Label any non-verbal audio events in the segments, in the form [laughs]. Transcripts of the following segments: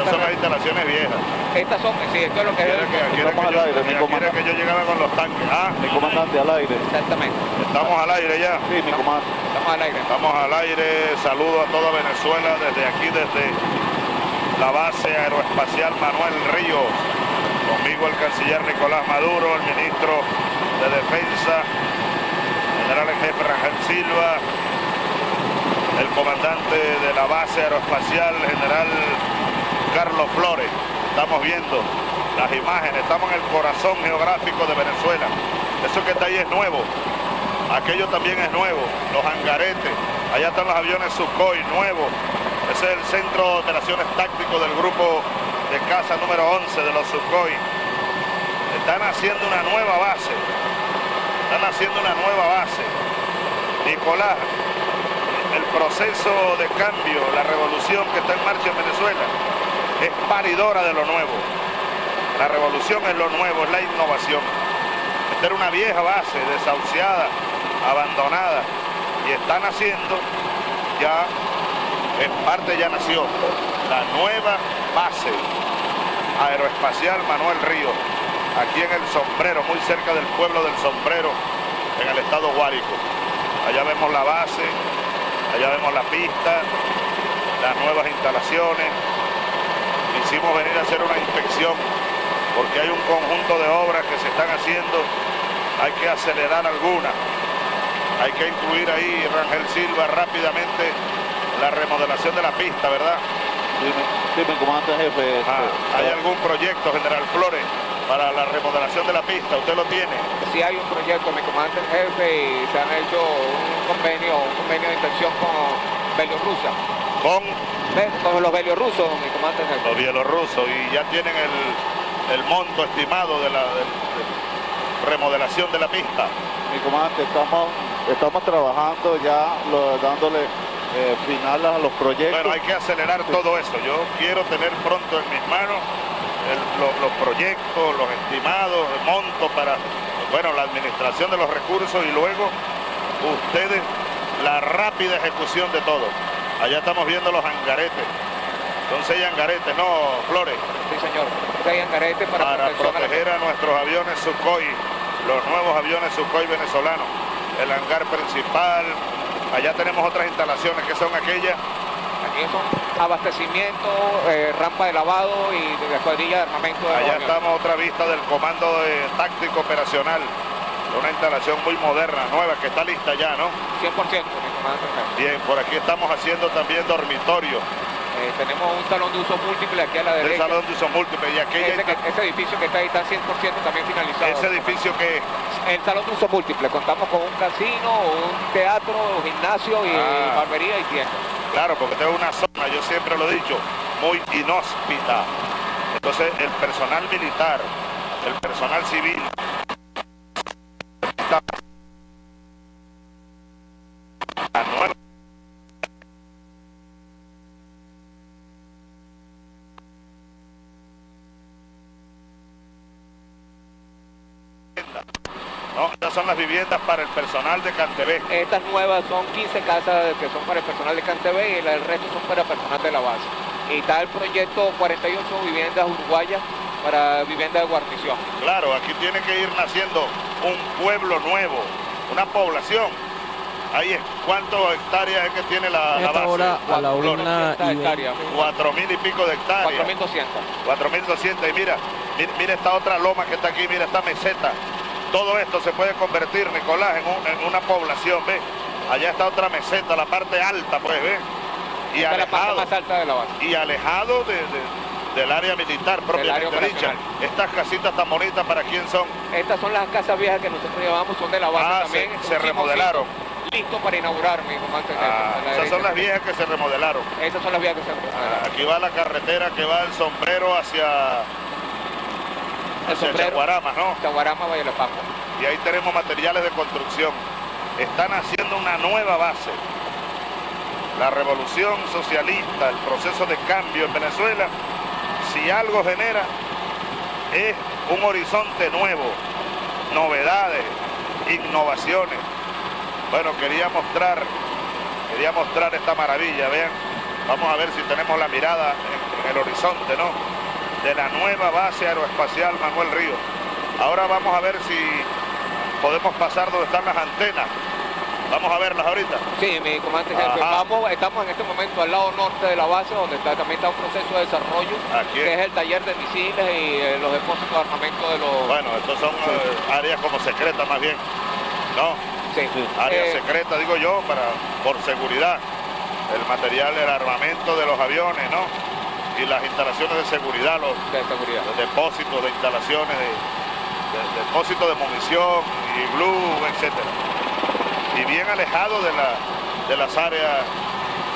Estas son las instalaciones viejas. Estas son, sí, esto es lo que Quiere que, que, yo, quiere que yo llegara con los tanques. Ah, Mi comandante al aire. Exactamente. estamos al aire ya. Sí, mi comandante. Estamos al aire. Estamos al aire, saludo a toda Venezuela desde aquí, desde la base aeroespacial Manuel Ríos. Conmigo el canciller Nicolás Maduro, el ministro de Defensa, general en jefe Rangel Silva, el comandante de la base aeroespacial, general Carlos Flores. Estamos viendo las imágenes, estamos en el corazón geográfico de Venezuela. Eso que está ahí es nuevo, aquello también es nuevo, los hangaretes, allá están los aviones Sukhoi, nuevos. Ese es el centro de operaciones táctico del grupo de casa número 11 de los Sukhoi. Están haciendo una nueva base, están haciendo una nueva base. Nicolás, el proceso de cambio, la revolución que está en marcha en Venezuela, es paridora de lo nuevo. La revolución es lo nuevo, es la innovación. Esta era una vieja base, desahuciada, abandonada, y están haciendo ya, en parte ya nació, la nueva base aeroespacial Manuel Río, aquí en el Sombrero, muy cerca del pueblo del Sombrero, en el estado Guárico. Allá vemos la base, allá vemos la pista, las nuevas instalaciones. Hicimos venir a hacer una inspección porque hay un conjunto de obras que se están haciendo, hay que acelerar algunas. Hay que incluir ahí, Rangel Silva, rápidamente la remodelación de la pista, ¿verdad? Sí, mi, sí, mi comandante jefe. Ah, este, ¿Hay algún proyecto, General Flores, para la remodelación de la pista? ¿Usted lo tiene? Sí hay un proyecto, mi comandante en jefe, y se han hecho un convenio, un convenio de inversión con Bielorrusia. Con Con los bielorrusos, mi comandante los bielorrusos y ya tienen el, el monto estimado de la de- de remodelación de la pista. Mi comandante, estamos, estamos trabajando ya, lo- dándole eh, final a los proyectos. Bueno, hay que acelerar todo eso. Yo quiero tener pronto en mis manos el- lo- los proyectos, los estimados, el monto para, bueno, la administración de los recursos y luego ustedes la rápida ejecución de todo. Allá estamos viendo los hangaretes. Son seis hangaretes, ¿no, Flores? Sí, señor. Hay hangaretes para, Para protección a la- proteger a nuestros aviones Sukhoi, los nuevos aviones Sukhoi venezolanos. El hangar principal. Allá tenemos otras instalaciones que son aquellas Aquí son abastecimiento, eh, rampa de lavado y de la escuadrilla de armamento de Allá estamos otra vista del comando de táctico operacional. Una instalación muy moderna, nueva, que está lista ya, ¿no? 100%, mi comandante. Bien, por aquí estamos haciendo también dormitorio. Eh, tenemos un salón de uso múltiple aquí a la El derecha. salón de uso múltiple y Ese, que- ese edificio que está ahí está 100% también finalizado. ese edificio que El salón de uso múltiple. Contamos con un casino, un teatro, un gimnasio y Ah. barbería y tienda. claro, porque esta es una zona, yo siempre lo he dicho, muy inhóspita. Entonces, el personal militar, el personal civil, está- No, estas son las viviendas para el personal de Cantebé. Estas nuevas son 15 casas que son para el personal de Cantebé y el resto son para el personal de la base. Y está el proyecto 48 viviendas uruguayas para vivienda de guarnición. Claro, aquí tiene que ir naciendo un pueblo nuevo, una población. Ahí es cuántas hectáreas es que tiene la, la base. hora a la una 400 y hectáreas. Cuatro mil y pico de hectáreas. 4.200. 4.200 y mira, mira, mira esta otra loma que está aquí, mira esta meseta. Todo esto se puede convertir, Nicolás, en, un- en una población, ¿ves? Allá está otra meseta, la parte alta, pues, ¿ves? Y Esta es la parte alejado, más alta de la base. y alejado de- de- del área militar propiamente dicha. Estas casitas tan bonitas, ¿para quién son? Estas son las casas viejas que nosotros llevamos, son de la base Ah, también. se- remodelaron. Listo para inaugurar, mi Ah, la esas son las viejas que se remodelaron. Esas son las viejas que se remodelaron. Aquí va la carretera que va del sombrero hacia, El hacia sombrero, Chaguarama, ¿no? Chaguarama, Valle de Paco. y ahí tenemos materiales de construcción. Están haciendo una nueva base. La revolución socialista, el proceso de cambio en Venezuela, si algo genera, es un horizonte nuevo, novedades, innovaciones. Bueno, quería mostrar, quería mostrar esta maravilla, vean. Vamos a ver si tenemos la mirada en el horizonte, ¿no? De la nueva base aeroespacial Manuel Ríos. Ahora vamos a ver si podemos pasar donde están las antenas. Vamos a verlas ahorita. Sí, mi comandante jefe. Vamos, estamos en este momento al lado norte de la base, donde está, también está un proceso de desarrollo, que es el taller de misiles y eh, los depósitos de armamento de los... Bueno, estos son eh, áreas como secretas más bien, ¿no? Sí. Áreas eh, secretas, digo yo, para por seguridad. El material, el armamento de los aviones, ¿no? Y las instalaciones de seguridad, los, de seguridad. los depósitos de instalaciones de, depósitos de munición y blue, etcétera y bien alejado de, la, de las áreas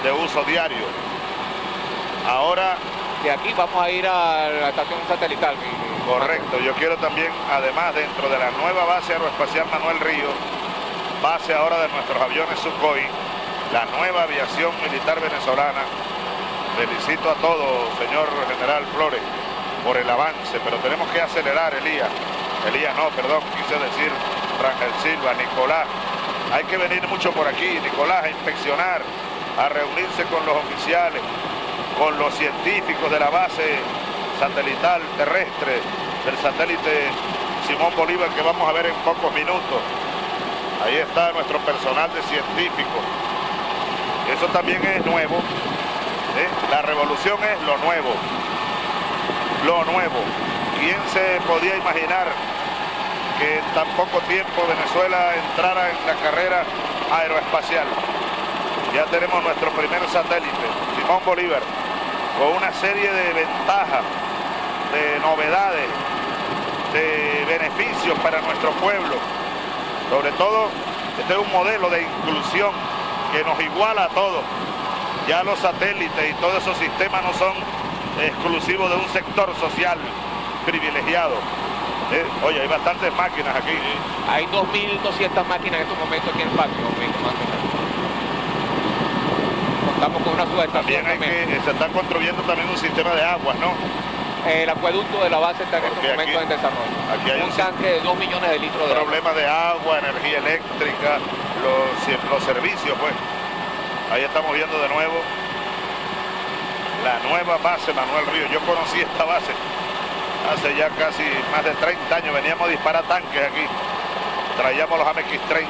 de uso diario. Ahora... De aquí vamos a ir a la estación satelital. Correcto, yo quiero también, además, dentro de la nueva base aeroespacial Manuel Río, base ahora de nuestros aviones Sukhoi, la nueva aviación militar venezolana. Felicito a todos, señor General Flores, por el avance, pero tenemos que acelerar, Elías. Elías no, perdón, quise decir Rangel Silva, Nicolás, hay que venir mucho por aquí, Nicolás, a inspeccionar, a reunirse con los oficiales, con los científicos de la base satelital terrestre, del satélite Simón Bolívar que vamos a ver en pocos minutos. Ahí está nuestro personal de científicos. Eso también es nuevo. ¿eh? La revolución es lo nuevo. Lo nuevo. ¿Quién se podía imaginar que en tan poco tiempo Venezuela entrara en la carrera aeroespacial. Ya tenemos nuestro primer satélite, Simón Bolívar, con una serie de ventajas, de novedades, de beneficios para nuestro pueblo. Sobre todo, este es un modelo de inclusión que nos iguala a todos. Ya los satélites y todos esos sistemas no son exclusivos de un sector social privilegiado oye, hay bastantes máquinas aquí. Hay 2.200 máquinas en estos momentos aquí en el patio. Contamos con una subestación también. Hay que, se está construyendo también un sistema de aguas, ¿no? El acueducto de la base está en estos momentos en desarrollo. Aquí hay un, tanque de 2 millones de litros de Problema de agua, energía eléctrica, los, los servicios, pues. Ahí estamos viendo de nuevo la nueva base Manuel Río. Yo conocí esta base hace ya casi más de 30 años veníamos a disparar tanques aquí. Traíamos los AMX-30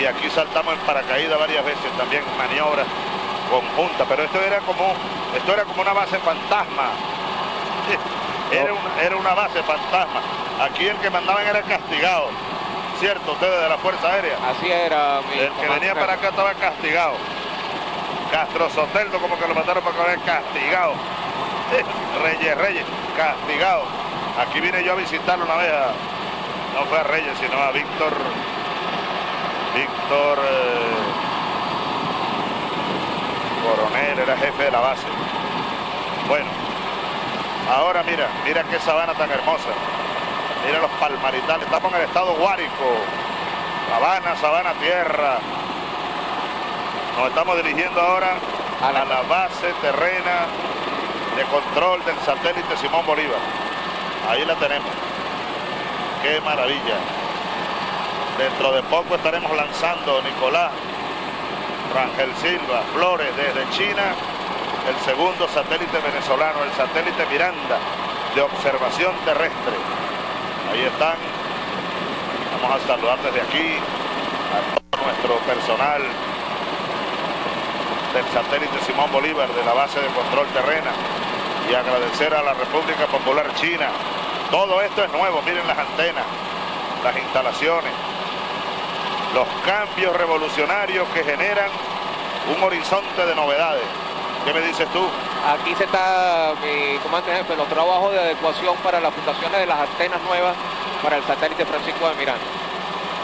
y aquí saltamos en paracaídas varias veces, también maniobras conjuntas, pero esto era como esto era como una base fantasma. [laughs] Era una, era una base fantasma. Aquí el que mandaban era castigado. ¿Cierto? Ustedes de la Fuerza Aérea. Así era El que venía para acá estaba castigado. Castro Soteldo como que lo mataron para acá castigado. Reyes, Reyes castigado. Aquí vine yo a visitarlo una vez, no fue a Reyes, sino a Víctor, Víctor eh, Coronel, era jefe de la base. Bueno, ahora mira, mira qué sabana tan hermosa. Mira los palmaritales, estamos en el estado Guárico, Sabana, Sabana Tierra. Nos estamos dirigiendo ahora a la base terrena de control del satélite Simón Bolívar. Ahí la tenemos. Qué maravilla. Dentro de poco estaremos lanzando Nicolás Rangel Silva Flores desde China, el segundo satélite venezolano, el satélite Miranda de observación terrestre. Ahí están. Vamos a saludar desde aquí a todo nuestro personal del satélite Simón Bolívar de la base de control terrena y agradecer a la República Popular China. Todo esto es nuevo, miren las antenas, las instalaciones, los cambios revolucionarios que generan un horizonte de novedades. ¿Qué me dices tú? Aquí se está, mi comandante jefe, los trabajos de adecuación para las fundaciones de las antenas nuevas para el satélite Francisco de Miranda.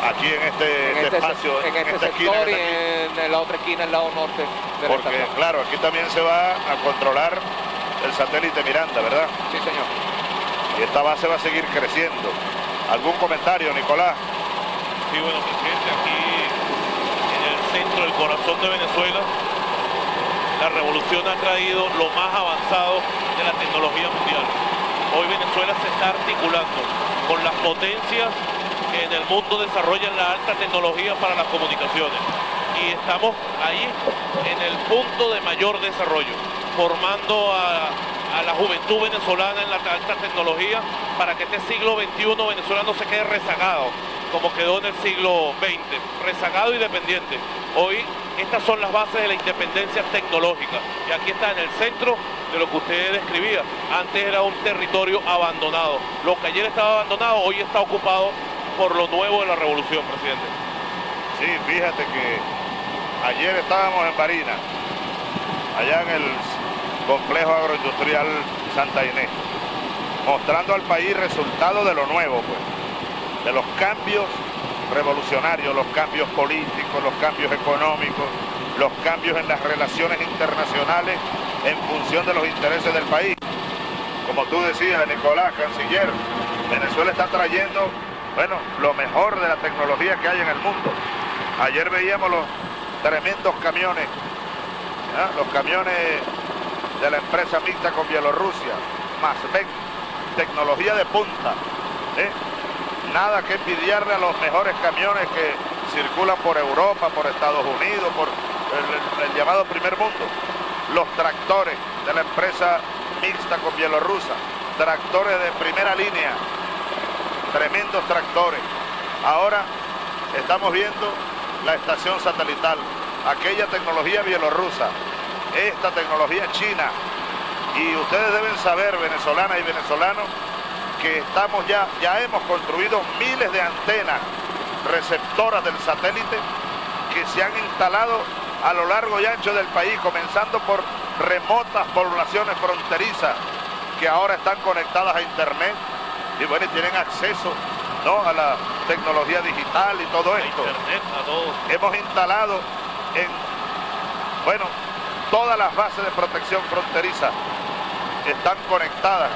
Aquí en este, este espacio, en, este sector y en la otra esquina, el lado norte. De Porque, claro, aquí también se va a controlar el satélite Miranda, ¿verdad? Sí, señor. Y esta base va a seguir creciendo. ¿Algún comentario, Nicolás? Sí, bueno, presidente, aquí en el centro, del corazón de Venezuela, la revolución ha traído lo más avanzado de la tecnología mundial. Hoy Venezuela se está articulando con las potencias que en el mundo desarrollan la alta tecnología para las comunicaciones. Y estamos ahí en el punto de mayor desarrollo formando a, la juventud venezolana en la alta tecnología para que este siglo XXI venezolano se quede rezagado, como quedó en el siglo XX, rezagado y dependiente. Hoy estas son las bases de la independencia tecnológica y aquí está en el centro de lo que usted describía. Antes era un territorio abandonado. Lo que ayer estaba abandonado hoy está ocupado por lo nuevo de la revolución, presidente. Sí, fíjate que ayer estábamos en Barina, allá en el complejo agroindustrial Santa Inés, mostrando al país resultados de lo nuevo, pues, de los cambios revolucionarios, los cambios políticos, los cambios económicos, los cambios en las relaciones internacionales en función de los intereses del país. Como tú decías, Nicolás, canciller, Venezuela está trayendo, bueno, lo mejor de la tecnología que hay en el mundo. Ayer veíamos los tremendos camiones, los camiones de la empresa mixta con Bielorrusia, más ven, tecnología de punta. ¿eh? Nada que envidiarle a los mejores camiones que circulan por Europa, por Estados Unidos, por el, llamado primer mundo. Los tractores de la empresa mixta con Bielorrusia, tractores de primera línea, tremendos tractores. Ahora estamos viendo la estación satelital, aquella tecnología bielorrusa, esta tecnología china. Y ustedes deben saber, venezolanas y venezolanos, que estamos ya, ya hemos construido miles de antenas receptoras del satélite que se han instalado a lo largo y ancho del país, comenzando por remotas poblaciones fronterizas que ahora están conectadas a internet y bueno, tienen acceso ¿no? a la tecnología digital y todo esto. Hemos instalado en, bueno, todas las bases de protección fronteriza están conectadas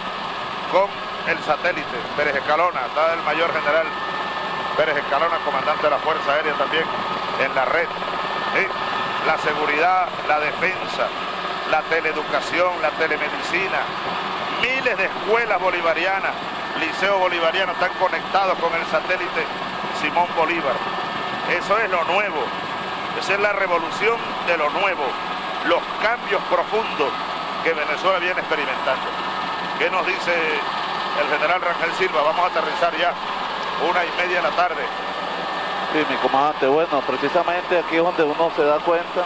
con el satélite Pérez Escalona, está el mayor general Pérez Escalona, comandante de la Fuerza Aérea también en la red. La seguridad, la defensa, la teleeducación, la telemedicina, miles de escuelas bolivarianas, liceo bolivariano están conectados con el satélite Simón Bolívar. Eso es lo nuevo, esa es la revolución de lo nuevo, los cambios profundos que Venezuela viene experimentando. ¿Qué nos dice el general Rangel Silva. Vamos a aterrizar ya, una y media de la tarde. Sí, mi comandante, bueno, precisamente aquí es donde uno se da cuenta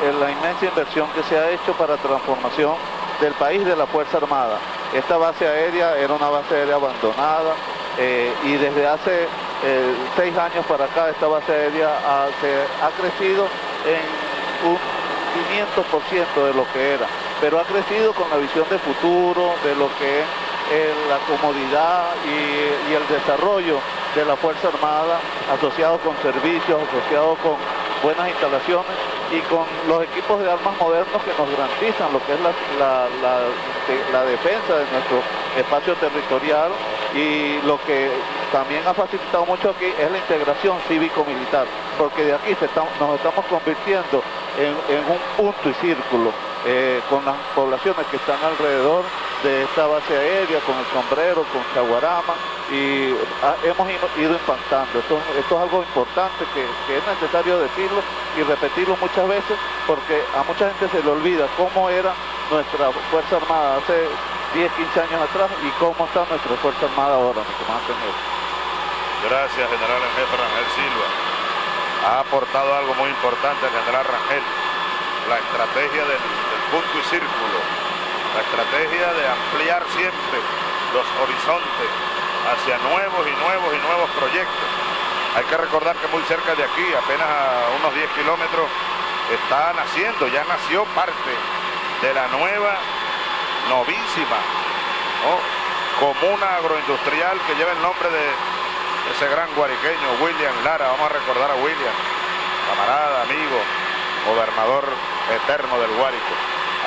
de la inmensa inversión que se ha hecho para transformación del país de la Fuerza Armada. Esta base aérea era una base aérea abandonada eh, y desde hace eh, seis años para acá esta base aérea ha, ha crecido en un 500% de lo que era, pero ha crecido con la visión de futuro, de lo que es la comodidad y, el desarrollo de la Fuerza Armada asociado con servicios, asociado con buenas instalaciones y con los equipos de armas modernos que nos garantizan lo que es la, defensa de nuestro espacio territorial y lo que también ha facilitado mucho aquí es la integración cívico-militar, porque de aquí nos estamos convirtiendo en, un punto y círculo eh, con las poblaciones que están alrededor de esta base aérea, con el sombrero, con Chaguarama, y ah, hemos ido impactando. Esto, es algo importante que, es necesario decirlo y repetirlo muchas veces, porque a mucha gente se le olvida cómo era nuestra Fuerza Armada hace 10, 15 años atrás y cómo está nuestra Fuerza Armada ahora, mi comandante Gracias, general en Rangel Silva. Ha aportado algo muy importante el general Rangel, la estrategia del punto y círculo. La estrategia de ampliar siempre los horizontes hacia nuevos y nuevos y nuevos proyectos. Hay que recordar que muy cerca de aquí, apenas a unos 10 kilómetros, está naciendo, ya nació parte de la nueva, novísima, comuna agroindustrial que lleva el nombre de ese gran guariqueño, William Lara. Vamos a recordar a William, camarada, amigo, gobernador eterno del Guárico.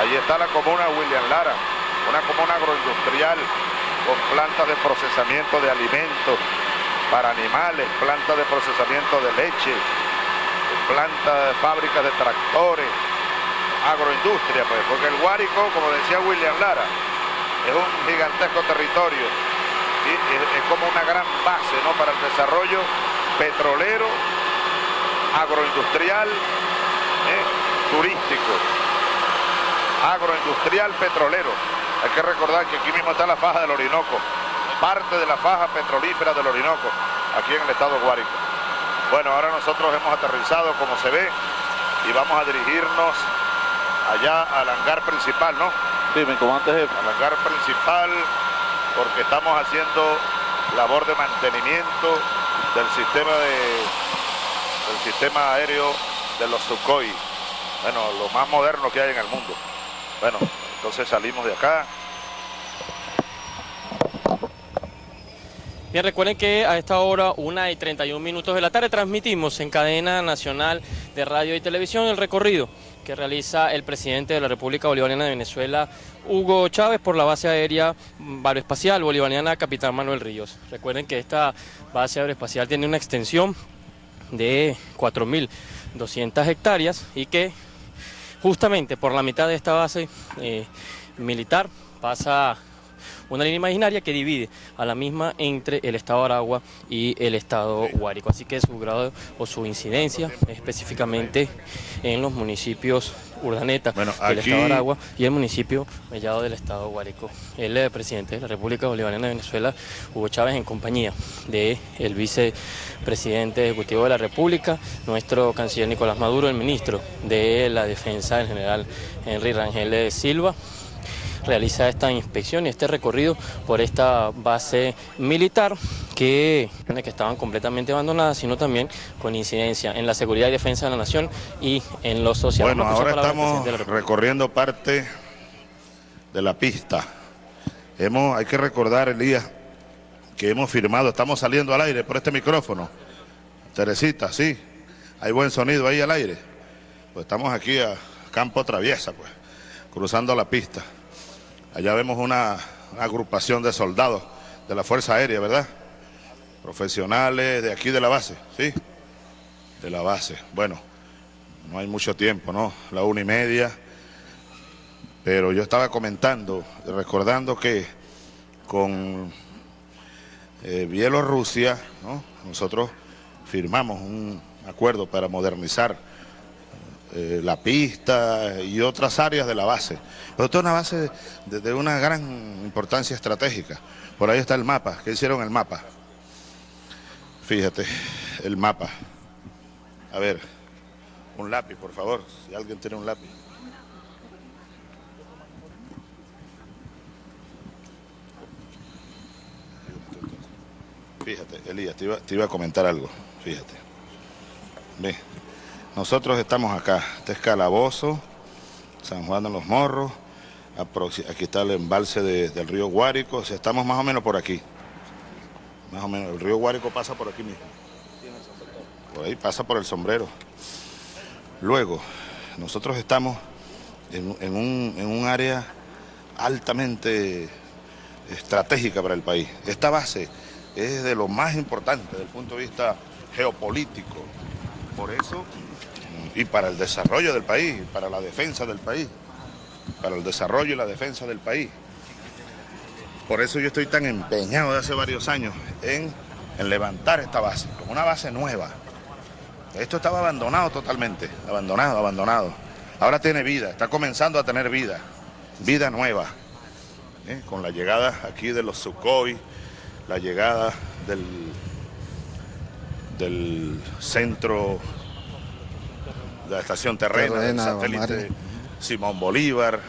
Allí está la comuna William Lara, una comuna agroindustrial con plantas de procesamiento de alimentos para animales, plantas de procesamiento de leche, plantas de fábricas de tractores, agroindustria, pues, porque el Guárico, como decía William Lara, es un gigantesco territorio es, como una gran base ¿no? para el desarrollo petrolero, agroindustrial, ¿eh? turístico. agroindustrial petrolero. Hay que recordar que aquí mismo está la faja del Orinoco, parte de la faja petrolífera del Orinoco, aquí en el estado Guárico. Bueno, ahora nosotros hemos aterrizado como se ve y vamos a dirigirnos allá al hangar principal, ¿no? Sí, mi comandante jefe. Al hangar principal porque estamos haciendo labor de mantenimiento del sistema de del sistema aéreo de los Sukhoi. Bueno, lo más moderno que hay en el mundo. Bueno, entonces salimos de acá. Bien, recuerden que a esta hora, una y 31 minutos de la tarde, transmitimos en cadena nacional de radio y televisión el recorrido que realiza el presidente de la República Bolivariana de Venezuela, Hugo Chávez, por la base aérea aeroespacial bolivariana Capitán Manuel Ríos. Recuerden que esta base aeroespacial tiene una extensión de 4.200 hectáreas y que justamente por la mitad de esta base eh, militar pasa una línea imaginaria que divide a la misma entre el estado Aragua y el estado Guárico. Así que su grado o su incidencia específicamente en los municipios Urdaneta Bueno, del estado Aragua y el municipio Mellado del estado Guárico. El eh, presidente de la República Bolivariana de Venezuela, Hugo Chávez, en compañía del el vicepresidente ejecutivo de la República, nuestro canciller Nicolás Maduro, el ministro de la Defensa, el general Henry Rangel de Silva, realiza esta inspección y este recorrido por esta base militar que, que estaban completamente abandonadas, sino también con incidencia en la seguridad y defensa de la nación y en lo social. Bueno, ahora estamos recorriendo parte de la pista. Hemos, hay que recordar, Elías, que hemos firmado, estamos saliendo al aire por este micrófono. Teresita, sí, hay buen sonido ahí al aire. Pues estamos aquí a campo traviesa, pues, cruzando la pista. Allá vemos una, agrupación de soldados de la Fuerza Aérea, ¿verdad? Profesionales de aquí de la base, ¿sí? De la base. Bueno, no hay mucho tiempo, ¿no? La una y media. Pero yo estaba comentando, recordando que con eh, Bielorrusia, ¿no? Nosotros firmamos un acuerdo para modernizar eh, la pista y otras áreas de la base. Pero esto es una base de, una gran importancia estratégica. Por ahí está el mapa. ¿Qué hicieron el mapa? Fíjate, el mapa. A ver, un lápiz, por favor, si alguien tiene un lápiz. Fíjate, Elías, te iba, te iba a comentar algo, fíjate. Ve, nosotros estamos acá, este es Calabozo, San Juan de los Morros, aquí está el embalse de- del río Guárico, o sea, estamos más o menos por aquí. Más o menos, el río Guárico pasa por aquí mismo. Por ahí pasa por el sombrero. Luego, nosotros estamos en un, en un área altamente estratégica para el país. Esta base es de lo más importante desde el punto de vista geopolítico. Por eso, y para el desarrollo del país, para la defensa del país, para el desarrollo y la defensa del país. Por eso yo estoy tan empeñado de hace varios años en, levantar esta base, como una base nueva. Esto estaba abandonado totalmente, abandonado, abandonado. Ahora tiene vida, está comenzando a tener vida, vida nueva. ¿eh? Con la llegada aquí de los Sukhoi, la llegada del, del centro de la estación terrena, del satélite. Simón Bolívar,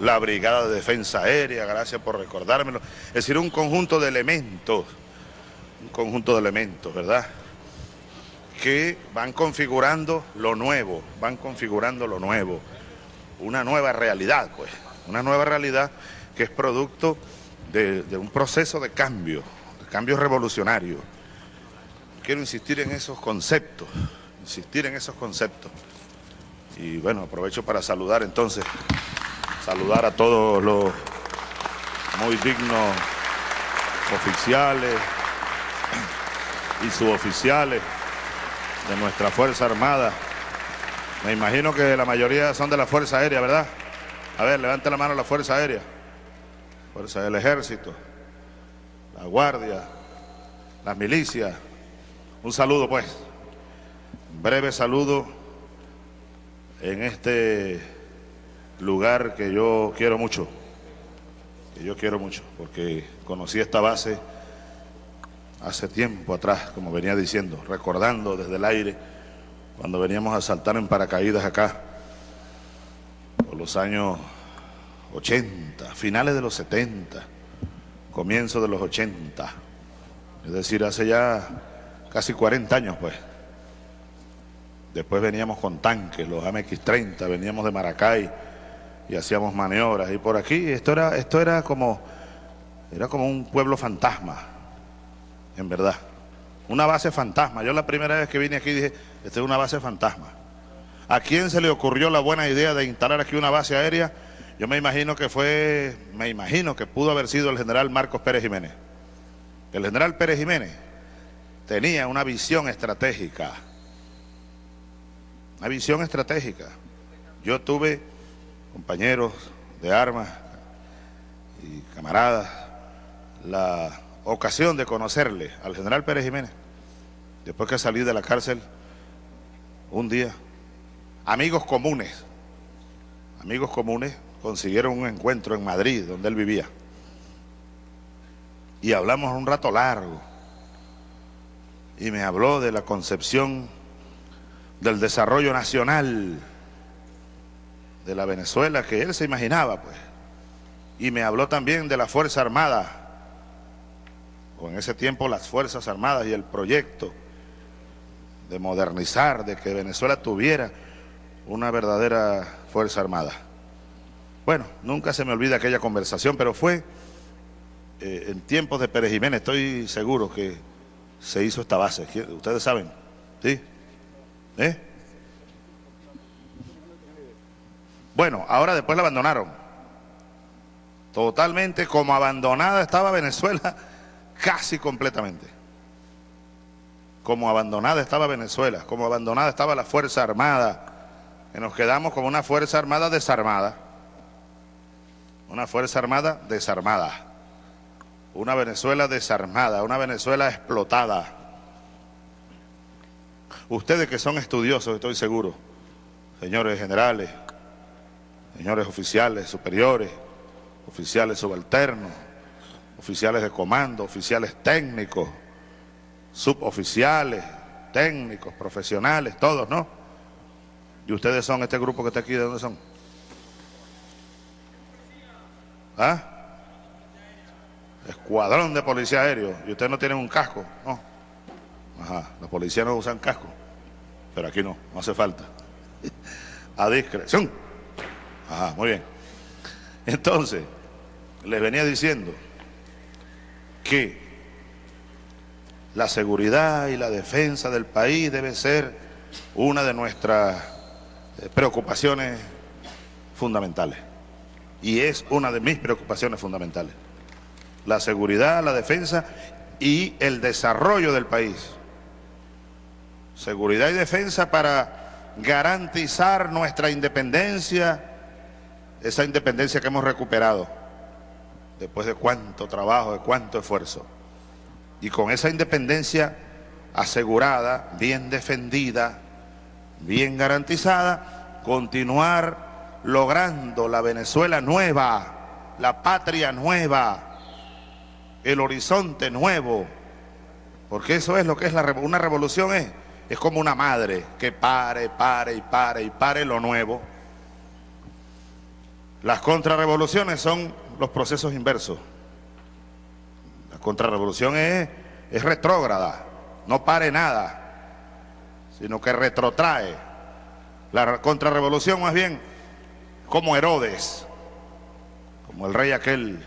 la Brigada de Defensa Aérea, gracias por recordármelo. Es decir, un conjunto de elementos, un conjunto de elementos, ¿verdad? Que van configurando lo nuevo, van configurando lo nuevo. Una nueva realidad, pues, una nueva realidad que es producto de, de un proceso de cambio, de cambio revolucionario. Quiero insistir en esos conceptos, insistir en esos conceptos. Y bueno, aprovecho para saludar entonces, saludar a todos los muy dignos oficiales y suboficiales de nuestra Fuerza Armada. Me imagino que la mayoría son de la Fuerza Aérea, ¿verdad? A ver, levante la mano la Fuerza Aérea. Fuerza del Ejército, la Guardia, las milicias. Un saludo pues. Breve saludo en este lugar que yo quiero mucho, que yo quiero mucho, porque conocí esta base hace tiempo atrás, como venía diciendo, recordando desde el aire, cuando veníamos a saltar en paracaídas acá, por los años 80, finales de los 70, comienzo de los 80, es decir, hace ya casi 40 años pues. Después veníamos con tanques, los AMX-30, veníamos de Maracay y hacíamos maniobras. Y por aquí esto era, esto era como, era como un pueblo fantasma, en verdad. Una base fantasma. Yo la primera vez que vine aquí dije, esta es una base fantasma. ¿A quién se le ocurrió la buena idea de instalar aquí una base aérea? Yo me imagino que fue, me imagino que pudo haber sido el general Marcos Pérez Jiménez. El general Pérez Jiménez tenía una visión estratégica. Una visión estratégica. Yo tuve compañeros de armas y camaradas la ocasión de conocerle al general Pérez Jiménez, después que salí de la cárcel, un día, amigos comunes, amigos comunes consiguieron un encuentro en Madrid, donde él vivía, y hablamos un rato largo, y me habló de la concepción del desarrollo nacional de la Venezuela que él se imaginaba, pues. Y me habló también de la Fuerza Armada, o en ese tiempo las Fuerzas Armadas y el proyecto de modernizar, de que Venezuela tuviera una verdadera Fuerza Armada. Bueno, nunca se me olvida aquella conversación, pero fue eh, en tiempos de Pérez Jiménez, estoy seguro que se hizo esta base. Ustedes saben, ¿sí? ¿Eh? Bueno, ahora después la abandonaron. Totalmente como abandonada estaba Venezuela, [laughs] casi completamente. Como abandonada estaba Venezuela, como abandonada estaba la Fuerza Armada. Que nos quedamos como una Fuerza Armada desarmada. Una Fuerza Armada desarmada. Una Venezuela desarmada, una Venezuela explotada Ustedes que son estudiosos, estoy seguro, señores generales, señores oficiales superiores, oficiales subalternos, oficiales de comando, oficiales técnicos, suboficiales, técnicos, profesionales, todos, ¿no? Y ustedes son este grupo que está aquí, ¿de dónde son? ¿Ah? Escuadrón de policía aéreo. Y ustedes no tienen un casco, ¿no? Ajá, los policías no usan casco, pero aquí no, no hace falta. [laughs] A discreción. Ajá, muy bien. Entonces, les venía diciendo que la seguridad y la defensa del país debe ser una de nuestras eh, preocupaciones fundamentales. Y es una de mis preocupaciones fundamentales. La seguridad, la defensa y el desarrollo del país. Seguridad y defensa para garantizar nuestra independencia, esa independencia que hemos recuperado después de cuánto trabajo, de cuánto esfuerzo. Y con esa independencia asegurada, bien defendida, bien garantizada, continuar logrando la Venezuela nueva, la patria nueva, el horizonte nuevo, porque eso es lo que es la, una revolución, es es como una madre que pare, pare y pare y pare lo nuevo. Las contrarrevoluciones son los procesos inversos. La contrarrevolución es, es retrógrada, no pare nada, sino que retrotrae. La contrarrevolución más bien como Herodes, como el rey aquel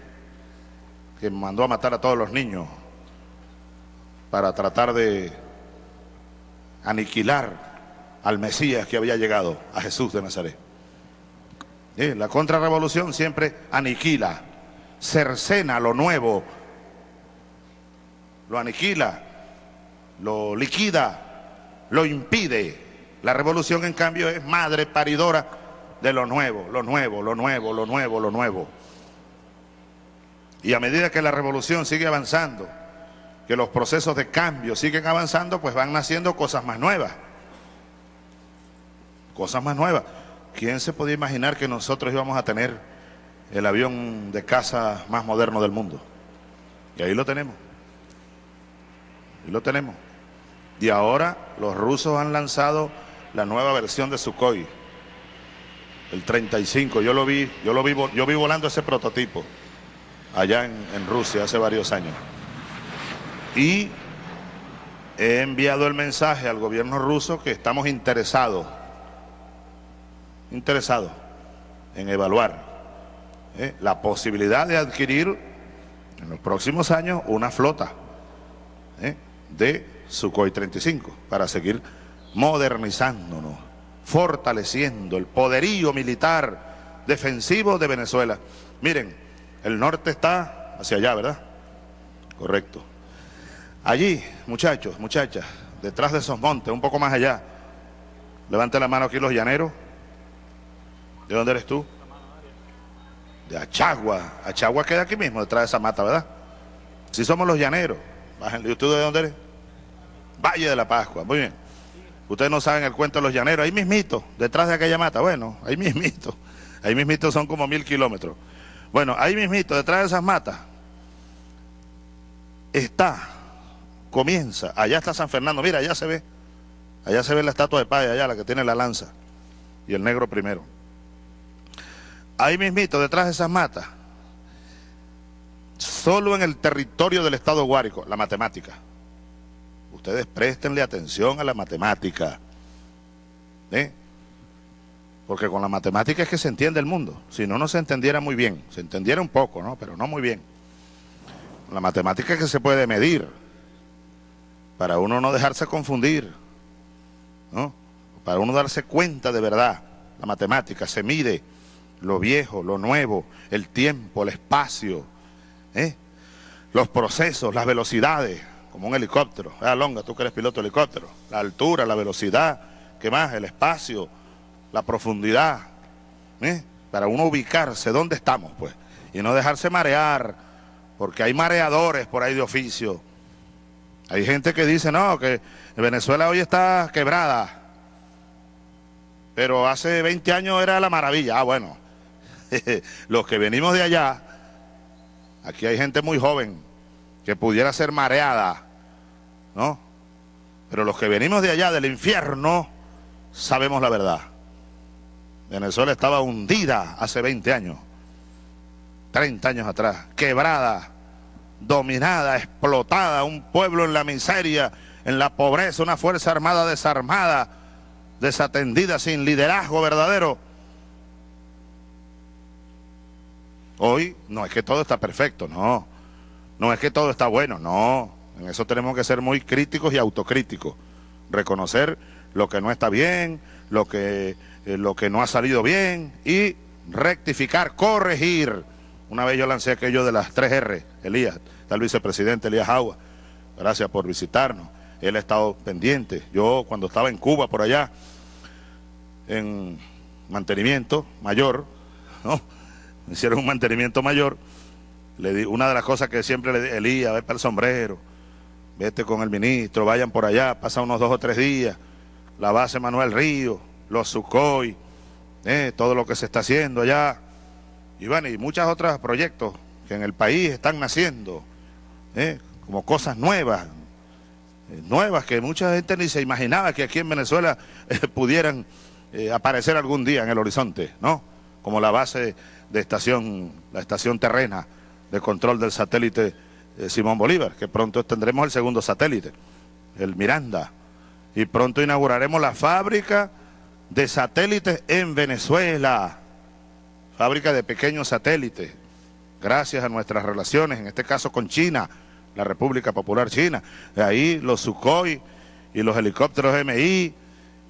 que mandó a matar a todos los niños para tratar de aniquilar al Mesías que había llegado, a Jesús de Nazaret. La contrarrevolución siempre aniquila, cercena lo nuevo, lo aniquila, lo liquida, lo impide. La revolución, en cambio, es madre paridora de lo nuevo, lo nuevo, lo nuevo, lo nuevo, lo nuevo. Y a medida que la revolución sigue avanzando, que los procesos de cambio siguen avanzando, pues van naciendo cosas más nuevas. Cosas más nuevas. ¿quién se podía imaginar que nosotros íbamos a tener el avión de caza más moderno del mundo? Y ahí lo tenemos. Ahí lo tenemos. Y ahora los rusos han lanzado la nueva versión de Sukhoi, el 35. Yo lo vi, yo lo vi, yo vi volando ese prototipo allá en, Rusia hace varios años. Y he enviado el mensaje al gobierno ruso que estamos interesados, interesados en evaluar ¿eh? la posibilidad de adquirir en los próximos años una flota ¿eh? de Sukhoi 35 para seguir modernizándonos, fortaleciendo el poderío militar defensivo de Venezuela. Miren, el norte está hacia allá, ¿verdad? Correcto. Allí, muchachos, muchachas, detrás de esos montes, un poco más allá, levante la mano aquí los llaneros. ¿De dónde eres tú? De Achagua. Achagua queda aquí mismo, detrás de esa mata, ¿verdad? Si somos los llaneros. ¿Y usted de dónde eres? Valle de la Pascua. Muy bien. Ustedes no saben el cuento de los llaneros. Ahí mismito, detrás de aquella mata. Bueno, ahí mismito. Ahí mismito son como mil kilómetros. Bueno, ahí mismito, detrás de esas matas, está, comienza, allá está San Fernando. Mira, allá se ve. Allá se ve la estatua de Paya, allá la que tiene la lanza. Y el negro primero. Ahí mismito, detrás de esas matas, solo en el territorio del Estado Guárico, la matemática. Ustedes préstenle atención a la matemática. ¿eh? Porque con la matemática es que se entiende el mundo. Si no, no se entendiera muy bien. Se entendiera un poco, ¿no? Pero no muy bien. La matemática es que se puede medir. Para uno no dejarse confundir. ¿no? Para uno darse cuenta de verdad. La matemática se mide lo viejo, lo nuevo, el tiempo, el espacio, ¿eh? los procesos, las velocidades, como un helicóptero. Ah, Longa, tú que eres piloto de helicóptero. La altura, la velocidad, ¿qué más? El espacio, la profundidad. ¿eh? Para uno ubicarse dónde estamos, pues. Y no dejarse marear, porque hay mareadores por ahí de oficio. Hay gente que dice, no, que Venezuela hoy está quebrada. Pero hace 20 años era la maravilla. Ah, bueno. [laughs] Los que venimos de allá, aquí hay gente muy joven que pudiera ser mareada ¿no? Pero los que venimos de allá, del infierno, sabemos la verdad. Venezuela estaba hundida hace 20 años, 30 años atrás, quebrada, dominada, explotada, un pueblo en la miseria, en la pobreza, una fuerza armada desarmada, desatendida, sin liderazgo verdadero. Hoy no es que todo está perfecto, no. No es que todo está bueno, no. En eso tenemos que ser muy críticos y autocríticos. Reconocer lo que no está bien, lo que, eh, lo que no ha salido bien y rectificar, corregir. Una vez yo lancé aquello de las tres R, Elías, está el vicepresidente Elías Agua. Gracias por visitarnos. Él ha estado pendiente. Yo cuando estaba en Cuba por allá, en mantenimiento mayor, [laughs] ¿no? Me hicieron un mantenimiento mayor. Le di, una de las cosas que siempre le di, Elías, ve para el sombrero vete con el ministro, vayan por allá, pasa unos dos o tres días, la base Manuel Río, los Sucoy, eh, todo lo que se está haciendo allá, y bueno, y muchos otros proyectos que en el país están naciendo, eh, como cosas nuevas, eh, nuevas que mucha gente ni se imaginaba que aquí en Venezuela [laughs] eh, pudieran aparecer algún día en el horizonte, ¿no? Como la base de estación, la estación terrena de control del satélite Simón Bolívar, que pronto tendremos el segundo satélite, el Miranda, y pronto inauguraremos la fábrica de satélites en Venezuela, fábrica de pequeños satélites, gracias a nuestras relaciones, en este caso con China, la República Popular China, de ahí los Sukhoi y los helicópteros MI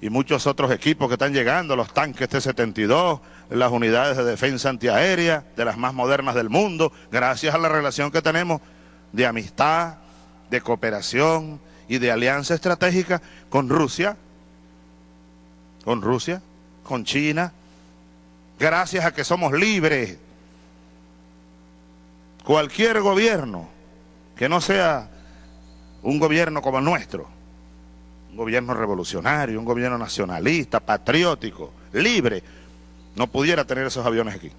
y muchos otros equipos que están llegando, los tanques T-72, las unidades de defensa antiaérea, de las más modernas del mundo, gracias a la relación que tenemos de amistad, de cooperación y de alianza estratégica con Rusia, con Rusia, con China, gracias a que somos libres. Cualquier gobierno que no sea un gobierno como el nuestro, un gobierno revolucionario, un gobierno nacionalista, patriótico, libre, no pudiera tener esos aviones aquí.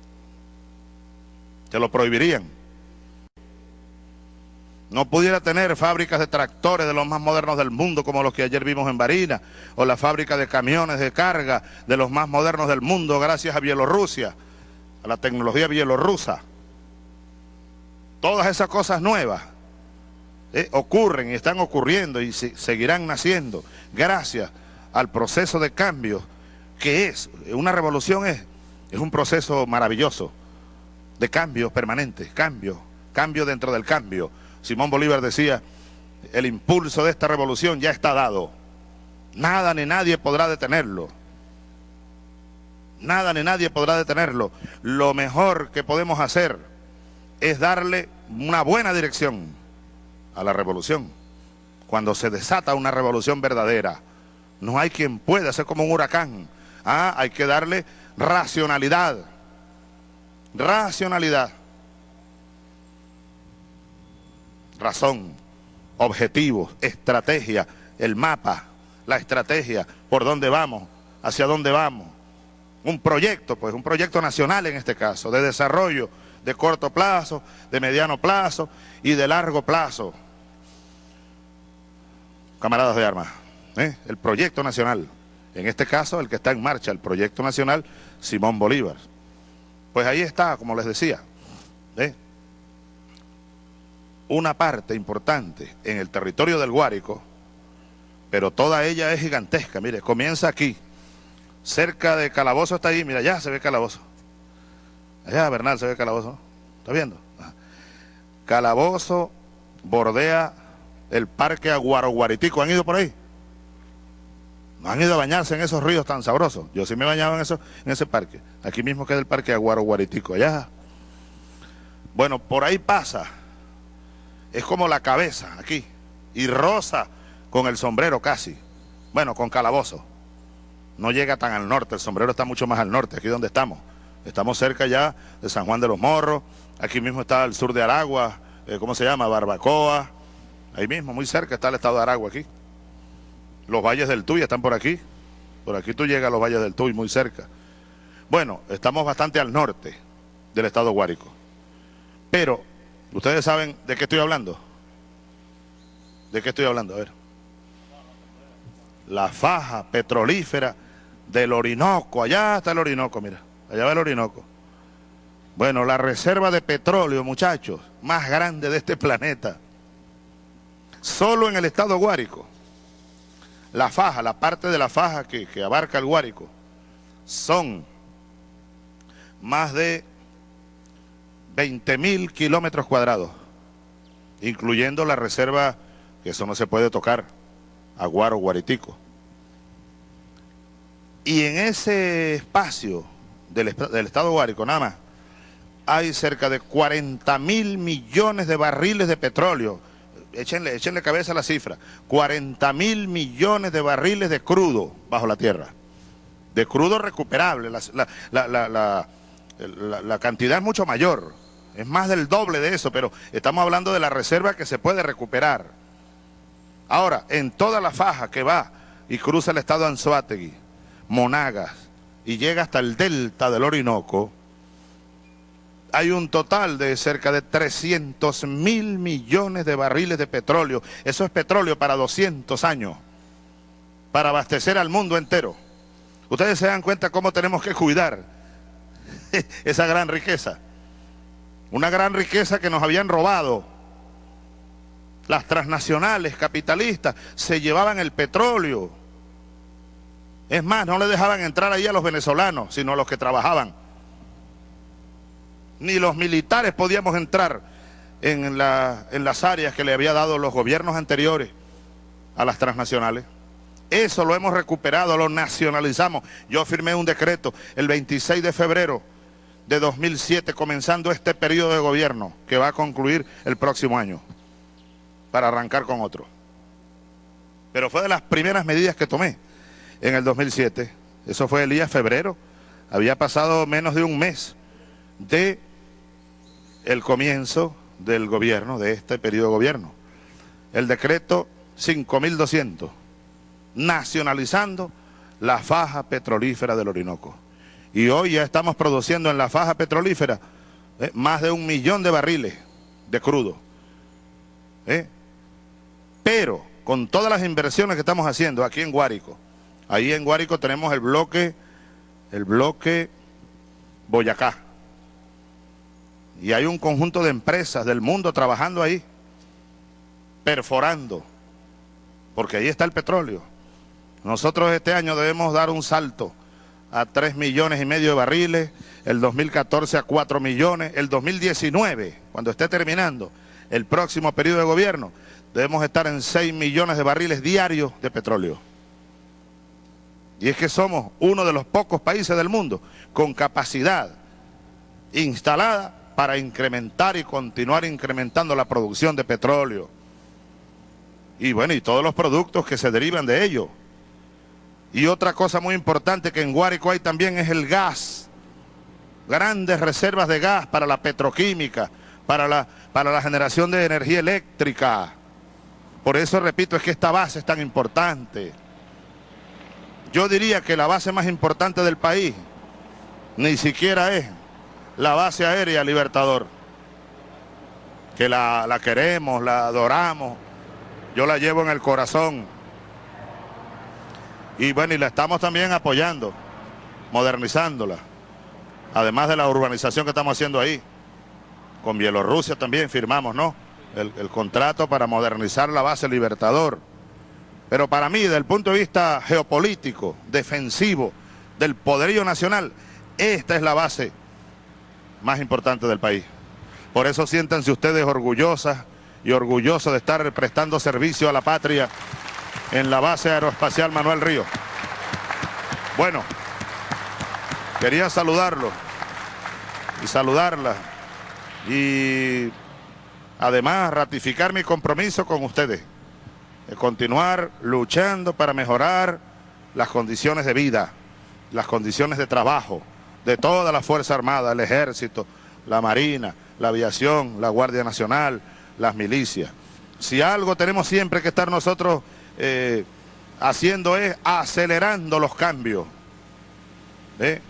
Se lo prohibirían. No pudiera tener fábricas de tractores de los más modernos del mundo como los que ayer vimos en Barina, o la fábrica de camiones de carga de los más modernos del mundo gracias a Bielorrusia, a la tecnología bielorrusa. Todas esas cosas nuevas eh, ocurren y están ocurriendo y seguirán naciendo gracias al proceso de cambio que es, una revolución es, es un proceso maravilloso de cambio permanente, cambio, cambio dentro del cambio. Simón Bolívar decía, el impulso de esta revolución ya está dado. Nada ni nadie podrá detenerlo. Nada ni nadie podrá detenerlo. Lo mejor que podemos hacer es darle una buena dirección a la revolución. Cuando se desata una revolución verdadera, no hay quien pueda ser como un huracán. Ah, hay que darle racionalidad. Racionalidad. Razón, objetivos, estrategia, el mapa, la estrategia, por dónde vamos, hacia dónde vamos. Un proyecto, pues un proyecto nacional en este caso, de desarrollo de corto plazo, de mediano plazo y de largo plazo. Camaradas de armas, ¿eh? el proyecto nacional, en este caso el que está en marcha, el proyecto nacional Simón Bolívar. Pues ahí está, como les decía, ¿eh? Una parte importante en el territorio del Guárico, pero toda ella es gigantesca, mire, comienza aquí, cerca de Calabozo está ahí, mira, ya se ve Calabozo. Allá Bernal se ve Calabozo, ¿está viendo? Calabozo bordea el parque Aguaroguaritico, ¿han ido por ahí? No han ido a bañarse en esos ríos tan sabrosos. Yo sí me bañaba en, eso, en ese parque. Aquí mismo queda el parque Aguaro Guaritico, allá. Bueno, por ahí pasa. Es como la cabeza, aquí. Y rosa con el sombrero casi. Bueno, con calabozo. No llega tan al norte, el sombrero está mucho más al norte, aquí donde estamos. Estamos cerca ya de San Juan de los Morros. Aquí mismo está el sur de Aragua, eh, ¿cómo se llama? Barbacoa. Ahí mismo, muy cerca está el estado de Aragua aquí. Los valles del Tuy están por aquí. Por aquí tú llegas a los valles del Tuy, muy cerca. Bueno, estamos bastante al norte del estado Guárico. Pero, ¿ustedes saben de qué estoy hablando? ¿De qué estoy hablando? A ver. La faja petrolífera del Orinoco. Allá está el Orinoco, mira. Allá va el Orinoco. Bueno, la reserva de petróleo, muchachos, más grande de este planeta. Solo en el estado Guárico la faja, la parte de la faja que, abarca el Guárico, son más de 20 mil kilómetros cuadrados, incluyendo la reserva, que eso no se puede tocar, Aguaro Guaritico. Y en ese espacio del, estado Guárico, nada más, hay cerca de 40 mil millones de barriles de petróleo. Échenle, échenle cabeza a la cifra, 40 mil millones de barriles de crudo bajo la tierra, de crudo recuperable, la, cantidad es mucho mayor, es más del doble de eso, pero estamos hablando de la reserva que se puede recuperar. Ahora, en toda la faja que va y cruza el estado de Monagas, y llega hasta el delta del Orinoco, hay un total de cerca de 300 mil millones de barriles de petróleo. Eso es petróleo para 200 años, para abastecer al mundo entero. Ustedes se dan cuenta cómo tenemos que cuidar [laughs] esa gran riqueza. Una gran riqueza que nos habían robado. Las transnacionales capitalistas se llevaban el petróleo. Es más, no le dejaban entrar ahí a los venezolanos, sino a los que trabajaban ni los militares podíamos entrar en, las áreas que le había dado los gobiernos anteriores a las transnacionales. Eso lo hemos recuperado, lo nacionalizamos. Yo firmé un decreto el 26 de febrero de 2007, comenzando este periodo de gobierno que va a concluir el próximo año, para arrancar con otro. Pero fue de las primeras medidas que tomé en el 2007. Eso fue el día febrero. Había pasado menos de un mes de el comienzo del gobierno, de este periodo de gobierno. El decreto 5200, nacionalizando la faja petrolífera del Orinoco. Y hoy ya estamos produciendo en la faja petrolífera eh, más de un millón de barriles de crudo. ¿Eh? Pero con todas las inversiones que estamos haciendo aquí en Guárico, ahí en Guárico tenemos el bloque, el bloque Boyacá. Y hay un conjunto de empresas del mundo trabajando ahí, perforando, porque ahí está el petróleo. Nosotros este año debemos dar un salto a 3 millones y medio de barriles, el 2014 a 4 millones, el 2019, cuando esté terminando el próximo periodo de gobierno, debemos estar en 6 millones de barriles diarios de petróleo. Y es que somos uno de los pocos países del mundo con capacidad instalada para incrementar y continuar incrementando la producción de petróleo. Y bueno, y todos los productos que se derivan de ello. Y otra cosa muy importante que en Guárico hay también es el gas. Grandes reservas de gas para la petroquímica, para la, para la generación de energía eléctrica. Por eso, repito, es que esta base es tan importante. Yo diría que la base más importante del país ni siquiera es la base aérea Libertador, que la, la queremos, la adoramos, yo la llevo en el corazón. Y bueno, y la estamos también apoyando, modernizándola. Además de la urbanización que estamos haciendo ahí. Con Bielorrusia también firmamos, ¿no? El, el contrato para modernizar la base Libertador. Pero para mí, desde el punto de vista geopolítico, defensivo, del poderío nacional, esta es la base más importante del país. Por eso siéntanse ustedes orgullosas y orgullosos de estar prestando servicio a la patria en la base aeroespacial Manuel Río. Bueno, quería saludarlo y saludarla y además ratificar mi compromiso con ustedes de continuar luchando para mejorar las condiciones de vida, las condiciones de trabajo de toda la Fuerza Armada, el Ejército, la Marina, la Aviación, la Guardia Nacional, las milicias. Si algo tenemos siempre que estar nosotros eh, haciendo es acelerando los cambios. ¿Eh?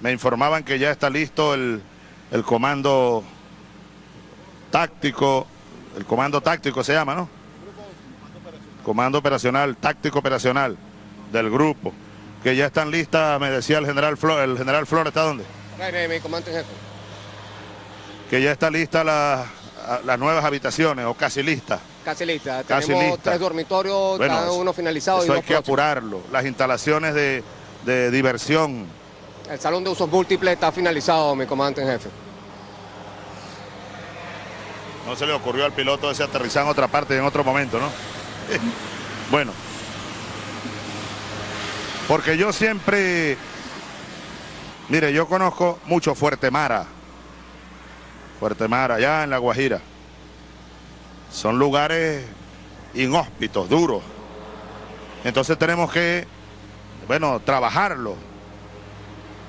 Me informaban que ya está listo el, el comando táctico, el comando táctico se llama, ¿no? Comando operacional, táctico operacional del grupo, que ya están listas, me decía el general Flores, el general Flores, ¿está dónde? Mi comandante jefe. Que ya está lista la, las nuevas habitaciones, o casi listas. Casi lista. Casi Tenemos lista. tres dormitorios, Bueno, cada uno finalizado. y Eso hay dos que próximos. apurarlo. Las instalaciones de, de diversión. El salón de usos múltiples está finalizado, mi comandante en jefe. No se le ocurrió al piloto ese aterrizar en otra parte en otro momento, ¿no? [laughs] bueno. Porque yo siempre... Mire, yo conozco mucho Fuerte Mara. Fuerte Mara, allá en La Guajira. Son lugares inhóspitos, duros. Entonces tenemos que, bueno, trabajarlo.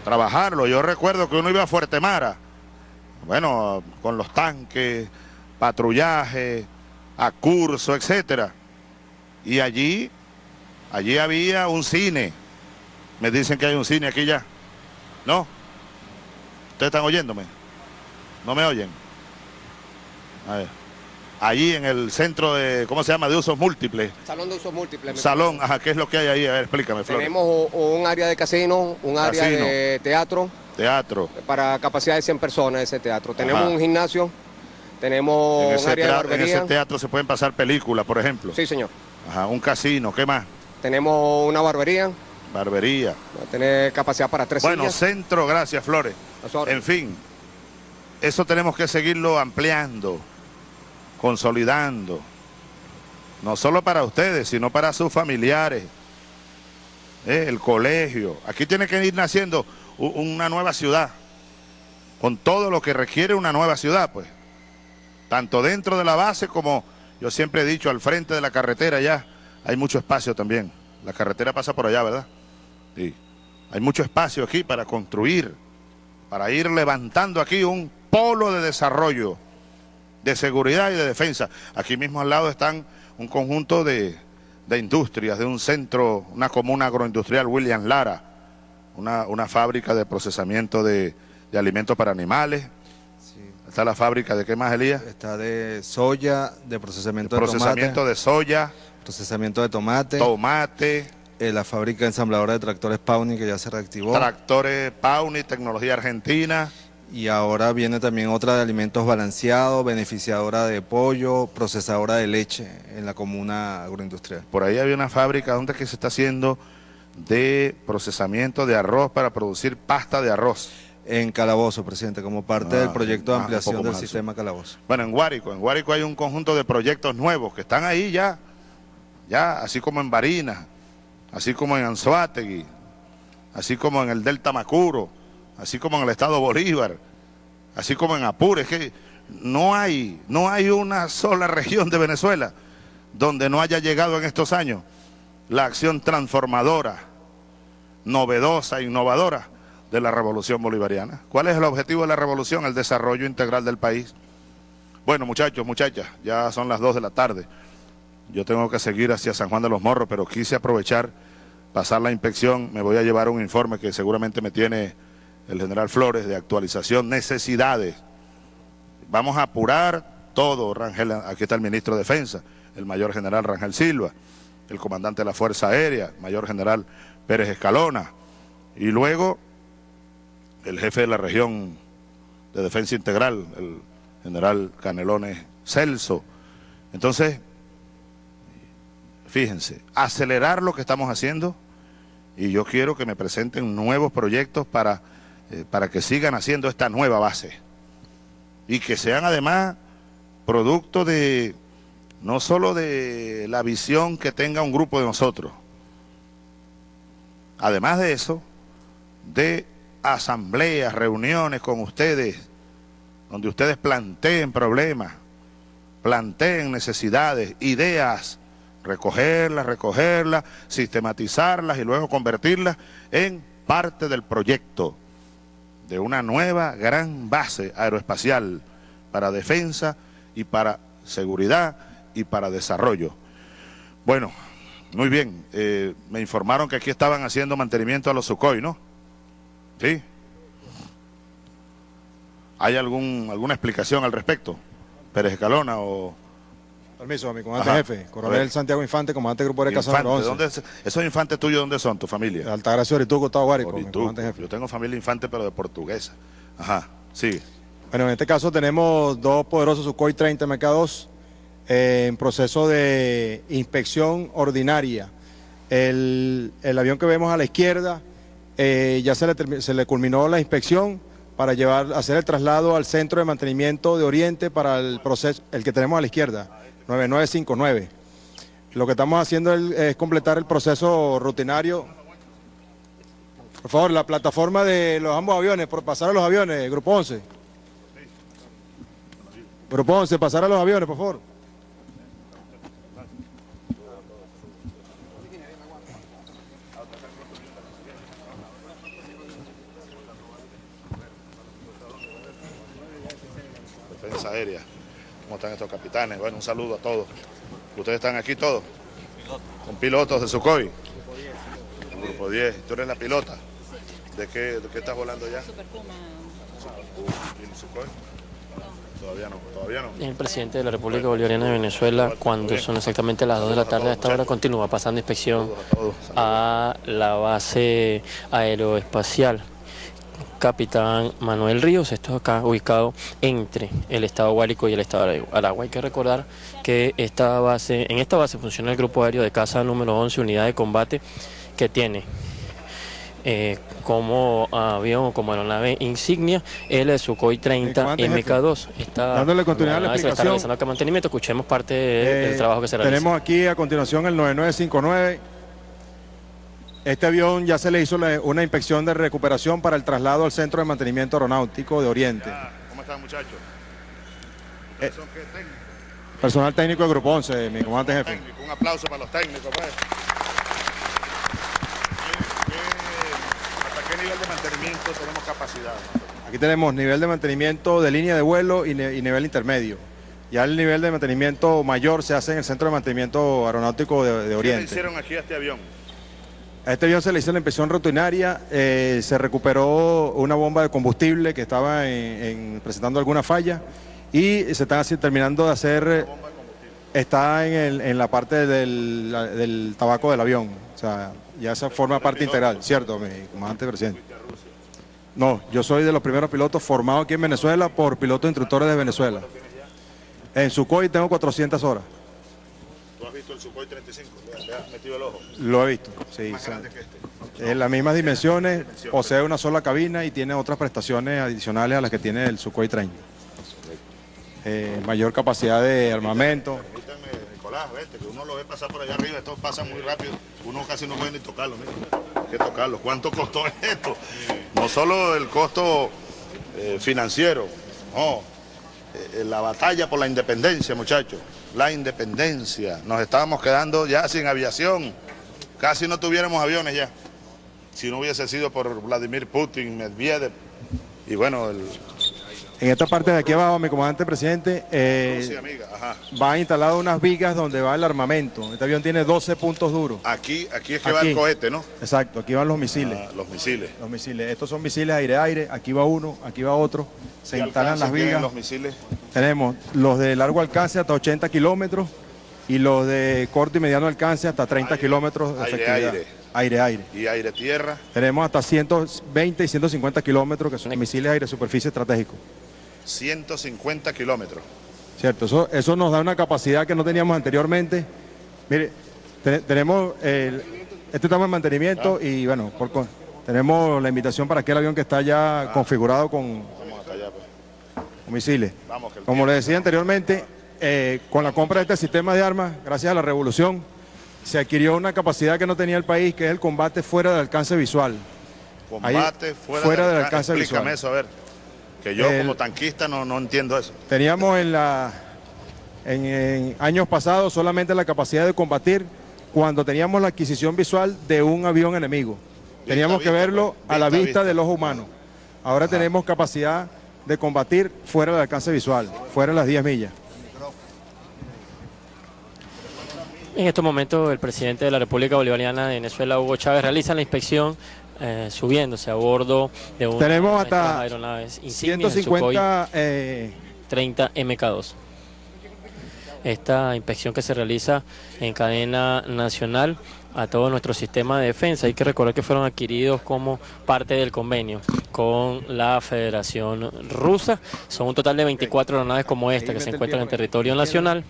Trabajarlo. Yo recuerdo que uno iba a Fuerte Mara. Bueno, con los tanques, patrullaje, a curso, etcétera. Y allí, allí había un cine. Me dicen que hay un cine aquí ya. ¿No? ¿Ustedes están oyéndome? ¿No me oyen? A ver. Allí en el centro de, ¿cómo se llama? De usos múltiples. Salón de usos múltiples. Salón, ajá, ¿qué es lo que hay ahí? A ver, explícame, Flores. Tenemos un área de casino, un área Casino. de teatro Teatro. para capacidad de 100 personas ese teatro. Tenemos Ajá. un gimnasio, tenemos En un ese, área de tea- en ese teatro se pueden pasar películas, por ejemplo. Sí, señor. Ajá, un casino, ¿qué más? Tenemos una barbería, Barbería. va a tener capacidad para tres Bueno, sillas. centro, gracias, Flores. En fin, eso tenemos que seguirlo ampliando, consolidando. No solo para ustedes, sino para sus familiares, eh, el colegio. Aquí tiene que ir naciendo una nueva ciudad, con todo lo que requiere una nueva ciudad, pues. Tanto dentro de la base como, yo siempre he dicho, al frente de la carretera ya hay mucho espacio también. La carretera pasa por allá, ¿verdad? Sí. Hay mucho espacio aquí para construir, para ir levantando aquí un polo de desarrollo, de seguridad y de defensa. Aquí mismo al lado están un conjunto de, de industrias, de un centro, una comuna agroindustrial, William Lara. una, una fábrica de procesamiento de, de alimentos para animales. Sí. Está la fábrica de qué más, Elías? Está de soya, de procesamiento de Procesamiento tomate, de soya, procesamiento de tomate, tomate, eh, la fábrica ensambladora de tractores Pauni que ya se reactivó tractores Pauni, tecnología argentina. Y ahora viene también otra de alimentos balanceados, beneficiadora de pollo, procesadora de leche en la comuna agroindustrial. Por ahí había una fábrica donde que se está haciendo de procesamiento de arroz para producir pasta de arroz. En Calabozo, presidente, como parte Ah, del proyecto de ah, ampliación del sistema Calabozo. Bueno, en Guárico, en Guárico hay un conjunto de proyectos nuevos que están ahí ya, ya, así como en Barinas, así como en Anzoátegui, así como en el Delta Macuro, así como en el Estado Bolívar, así como en Apure, es que no hay, no hay una sola región de Venezuela donde no haya llegado en estos años la acción transformadora, novedosa, innovadora de la revolución bolivariana. ¿Cuál es el objetivo de la revolución? El desarrollo integral del país. Bueno, muchachos, muchachas, ya son las 2 de la tarde. Yo tengo que seguir hacia San Juan de los Morros, pero quise aprovechar, pasar la inspección. Me voy a llevar un informe que seguramente me tiene el general Flores de actualización, necesidades. Vamos a apurar todo, Rangel. Aquí está el ministro de Defensa, el mayor general Rangel Silva, el comandante de la Fuerza Aérea, mayor general Pérez Escalona. Y luego el jefe de la región de defensa integral, el general Canelones Celso. Entonces, fíjense, acelerar lo que estamos haciendo y yo quiero que me presenten nuevos proyectos para, eh, para que sigan haciendo esta nueva base. Y que sean además producto de no solo de la visión que tenga un grupo de nosotros, además de eso, de asambleas, reuniones con ustedes, donde ustedes planteen problemas, planteen necesidades, ideas, recogerlas, recogerlas, sistematizarlas y luego convertirlas en parte del proyecto de una nueva gran base aeroespacial para defensa y para seguridad y para desarrollo. Bueno, muy bien, eh, me informaron que aquí estaban haciendo mantenimiento a los Sukhoi, ¿no? ¿Sí? ¿Hay algún, alguna explicación al respecto? Pérez Escalona o Permiso, mi comandante Ajá. jefe, coronel Santiago Infante, comandante del grupo de casa Infante? 11. ¿Dónde es- ¿Esos infantes tuyos dónde son, tu familia? Altagracia Orituco, Gustavo Guárico, mi comandante jefe. Yo tengo familia infante, pero de portuguesa. Ajá, sigue. Bueno, en este caso tenemos dos poderosos Sukhoi 30 MK2 eh, en proceso de inspección ordinaria. El, el avión que vemos a la izquierda eh, ya se le, se le culminó la inspección para llevar, hacer el traslado al centro de mantenimiento de Oriente para el proceso, el que tenemos a la izquierda, 9959. Lo que estamos haciendo es, completar el proceso rutinario. Por favor, la plataforma de los ambos aviones, por pasar a los aviones, Grupo 11. Grupo 11, pasar a los aviones, por favor. Defensa aérea. ¿Cómo están estos capitanes? Bueno, un saludo a todos. ¿Ustedes están aquí todos? Son pilotos de Sukhoi. Grupo 10. ¿Tú eres la pilota? ¿De qué, de qué estás volando ya? Super Puma. ¿Y el Sukhoi? Todavía no, todavía no. El presidente de la República Bolivariana de Venezuela, cuando son exactamente las 2 de la tarde a esta hora, continúa pasando inspección a la base aeroespacial. Capitán Manuel Ríos, esto acá ubicado entre el estado Guárico y el estado de Aragua. Hay que recordar que esta base, en esta base funciona el grupo aéreo de caza número 11, unidad de combate, que tiene eh, como avión o como aeronave insignia el Sukhoi 30 comandante jefe, MK2. Está, dándole continuidad a la aeronave se está explicación. realizando acá mantenimiento. Escuchemos parte de- del Eh, trabajo que se realiza. Tenemos aquí a continuación el 9959. Este avión ya se le hizo una inspección de recuperación para el traslado al Centro de Mantenimiento Aeronáutico de Oriente. ¿Cómo están, muchachos? Eh. ¿Ustedes son qué técnicos? Personal técnico del Grupo 11, mi comandante jefe. Técnico. Un aplauso para los técnicos, pues. ¿Qué- qué- ¿Hasta qué nivel de mantenimiento tenemos capacidad? Aquí tenemos nivel de mantenimiento de línea de vuelo y, nivel intermedio. Ya el nivel de mantenimiento mayor se hace en el Centro de Mantenimiento Aeronáutico de, de ¿Qué le Oriente. hicieron aquí a este avión? A este avión se le hizo la inspección rutinaria, eh, se recuperó una bomba de combustible que estaba en- en- presentando alguna falla y se está así terminando de hacer, está en, el- en la parte del, la- del tabaco del avión, o sea, ya esa forma parte integral, ¿cierto, mi comandante presidente? No, yo soy de los primeros pilotos formados aquí en Venezuela por pilotos instructores de Venezuela. En Sukhoi tengo 400 horas, ¿Tú has visto el Sukhoi 35? Le has metido el ojo. lo he visto, sí. Más sí. grande que este. En las mismas dimensiones, posee una sola cabina y tiene otras prestaciones adicionales a las que tiene el Sukhoi 30. Eh, mayor capacidad de armamento. Permítanme, Nicolás, vete, que uno lo ve pasar por allá arriba, esto pasa muy rápido, uno casi no puede ni tocarlo, mira. Hay que tocarlo. ¿Cuánto costó [laughs] esto? No solo el costo eh, financiero, no, eh, la batalla por la independencia, muchachos, la independencia. Nos estábamos quedando ya sin aviación, casi no tuviéramos aviones ya, si no hubiese sido por Vladimir Putin, Medvedev, y bueno, el... En esta parte de aquí abajo, mi comandante presidente, eh, Sí, amiga, ajá. va instalado unas vigas donde va el armamento. Este avión tiene 12 puntos duros. Aquí, aquí es que va Aquí. el cohete, ¿no? Exacto, aquí van los misiles. Ah, los misiles. Los misiles. Estos son misiles aire-aire. Aquí va uno, aquí va otro. Se ¿Qué instalan las vigas. los misiles? Tenemos los de largo alcance hasta 80 kilómetros y los de corto y mediano alcance hasta 30 Aire, kilómetros de efectividad. aire. Aire, aire. y aire tierra. Tenemos hasta 120 y 150 kilómetros que son misiles aire superficie estratégico. 150 kilómetros. Cierto, eso, eso nos da una capacidad que no teníamos anteriormente. Mire, te- tenemos el, este estamos en mantenimiento y bueno, por tenemos la invitación para aquel avión que está ya configurado con, Vamos hasta allá, pues. con misiles. Vamos, que Como le decía anteriormente, eh, con la compra de este sistema de armas, gracias a la revolución, se adquirió una capacidad que no tenía el país, que es el combate fuera del alcance visual. Combate ahí, fuera, fuera del del alcance. visual. eso, a ver. Que yo El- como tanquista no, no entiendo eso. Teníamos en, la, en, en años pasados solamente la capacidad de combatir cuando teníamos la adquisición visual de un avión enemigo. Teníamos que verlo pues. a la Vista, vista vista. del ojo humano. Ahora tenemos capacidad de combatir fuera del alcance visual, fuera de las 10 millas. En estos momentos el presidente de la República Bolivariana de Venezuela, Hugo Chávez, realiza la inspección eh, subiéndose a bordo de una Tenemos de hasta aeronaves insignias, el Sukhoi 150 eh, 30 MK2. Esta inspección que se realiza en cadena nacional a todo nuestro sistema de defensa. Hay que recordar que fueron adquiridos como parte del convenio con la Federación Rusa. Son un total de 24 aeronaves como esta que se encuentran en territorio nacional.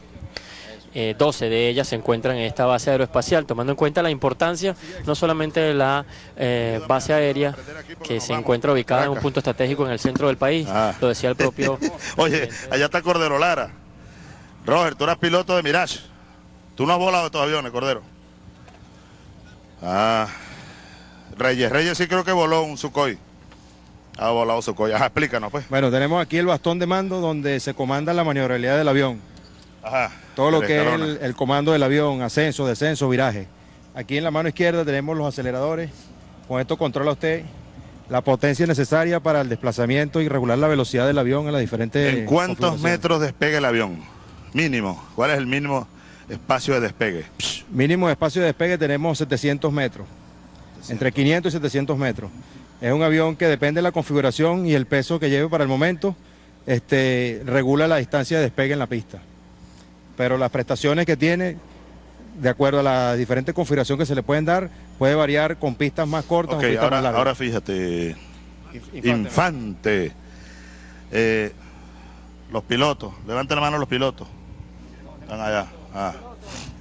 Eh, 12 de ellas se encuentran en esta base aeroespacial, tomando en cuenta la importancia no solamente de la eh, base aérea que se encuentra ubicada en un punto estratégico en el centro del país, Ah. lo decía el propio [laughs] Oye, allá está Cordero Lara. Roger, tú eras piloto de Mirage. Tú no has volado estos aviones, Cordero. Ah, Reyes. Reyes sí creo que voló un Sukhoi. Ha volado Sukhoi. Ajá, explícanos, pues. Bueno, tenemos aquí el bastón de mando donde se comanda la maniobrabilidad del avión. Ajá. Todo lo que es el, el comando del avión, ascenso, descenso, viraje. Aquí en la mano izquierda tenemos los aceleradores. Con esto controla usted la potencia necesaria para el desplazamiento y regular la velocidad del avión en las diferentes... ¿En cuántos metros despega el avión? Mínimo. ¿Cuál es el mínimo espacio de despegue? Mínimo espacio de despegue tenemos 700 metros. Entre 500 y 700 metros. Es un avión que depende de la configuración y el peso que lleve para el momento, este, regula la distancia de despegue en la pista. Pero las prestaciones que tiene, de acuerdo a la diferente configuración que se le pueden dar, puede variar con pistas más cortas Ok, o pistas ahora, más largas. ahora fíjate. Infante. Infante. Eh, los pilotos. Levanten la mano los pilotos. Están allá. Ah.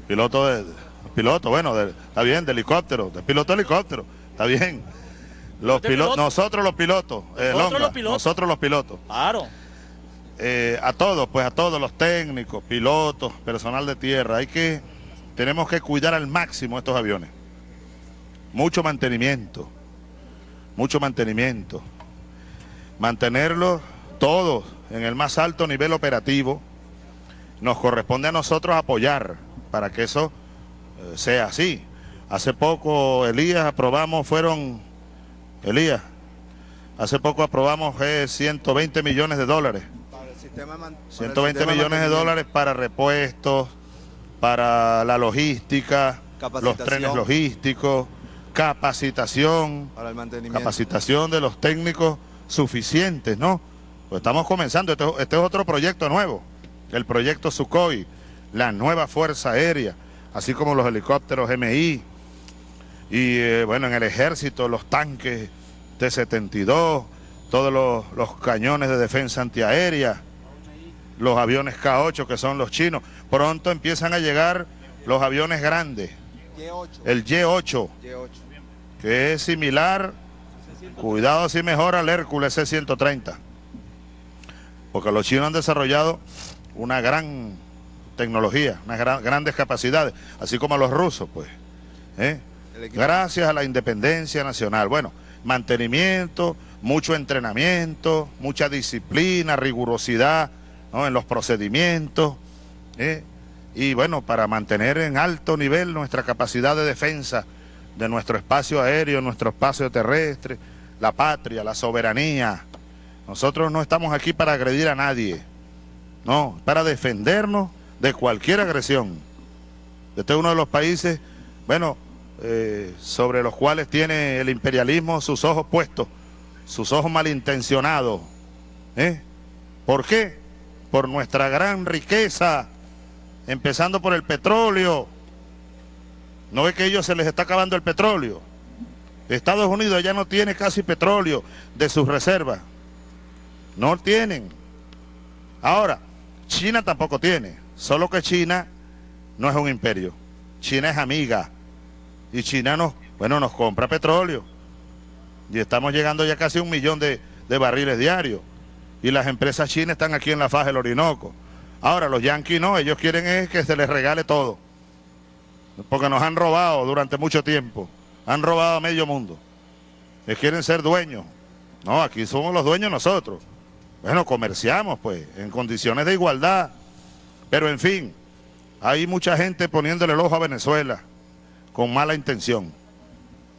Piloto de. Piloto, bueno, de- está bien, de helicóptero. De piloto de helicóptero. Está bien. Los ¿De pilotos, piloto? nosotros los pilotos. eh, Nosotros Longa, los pilotos. Nosotros los pilotos. Claro. Eh, a todos, pues a todos los técnicos, pilotos, personal de tierra, hay que, tenemos que cuidar al máximo estos aviones. Mucho mantenimiento, mucho mantenimiento. Mantenerlos todos en el más alto nivel operativo. Nos corresponde a nosotros apoyar para que eso eh, sea así. Hace poco, Elías, aprobamos, fueron, Elías, hace poco aprobamos eh, 120 millones de dólares 120 millones de dólares para repuestos, para la logística, los trenes logísticos, capacitación, Para el mantenimiento. capacitación de los técnicos suficientes, ¿no? Pues estamos comenzando, este, este es otro proyecto nuevo, el proyecto Sukhoi, la nueva Fuerza Aérea, así como los helicópteros MI, y eh, bueno, en el ejército los tanques T-72, todos los, los cañones de defensa antiaérea, los aviones K-8 que son los chinos. Pronto empiezan a llegar los aviones grandes, el Y-8, que es similar, cuidado si mejora al Hércules C-130, porque los chinos han desarrollado una gran tecnología, unas gran- grandes capacidades, así como los rusos, pues. ¿eh? El Gracias a la independencia nacional. Bueno, mantenimiento, mucho entrenamiento, mucha disciplina, rigurosidad en los procedimientos. ¿eh? Y bueno, para mantener en alto nivel nuestra capacidad de defensa de nuestro espacio aéreo, nuestro espacio terrestre, la patria, la soberanía. Nosotros no estamos aquí para agredir a nadie, no, para defendernos de cualquier agresión. Este es uno de los países, bueno, eh, sobre los cuales tiene el imperialismo sus ojos puestos, sus ojos malintencionados. ¿eh? ¿Por qué? Por nuestra gran riqueza, empezando por el petróleo. ¿No es que a ellos se les está acabando el petróleo? Estados Unidos ya no tiene casi petróleo de sus reservas. No tienen. Ahora, China tampoco tiene. Solo que China no es un imperio. China es amiga. Y China nos, bueno, nos compra petróleo. Y estamos llegando ya casi a un millón de, de barriles diarios. Y las empresas chinas están aquí en la faja del Orinoco. Ahora, los yanquis no, ellos quieren es que se les regale todo. Porque nos han robado durante mucho tiempo. Han robado a medio mundo. Les quieren ser dueños. No, aquí somos los dueños nosotros. Bueno, comerciamos pues, en condiciones de igualdad. Pero en fin, hay mucha gente poniéndole el ojo a Venezuela con mala intención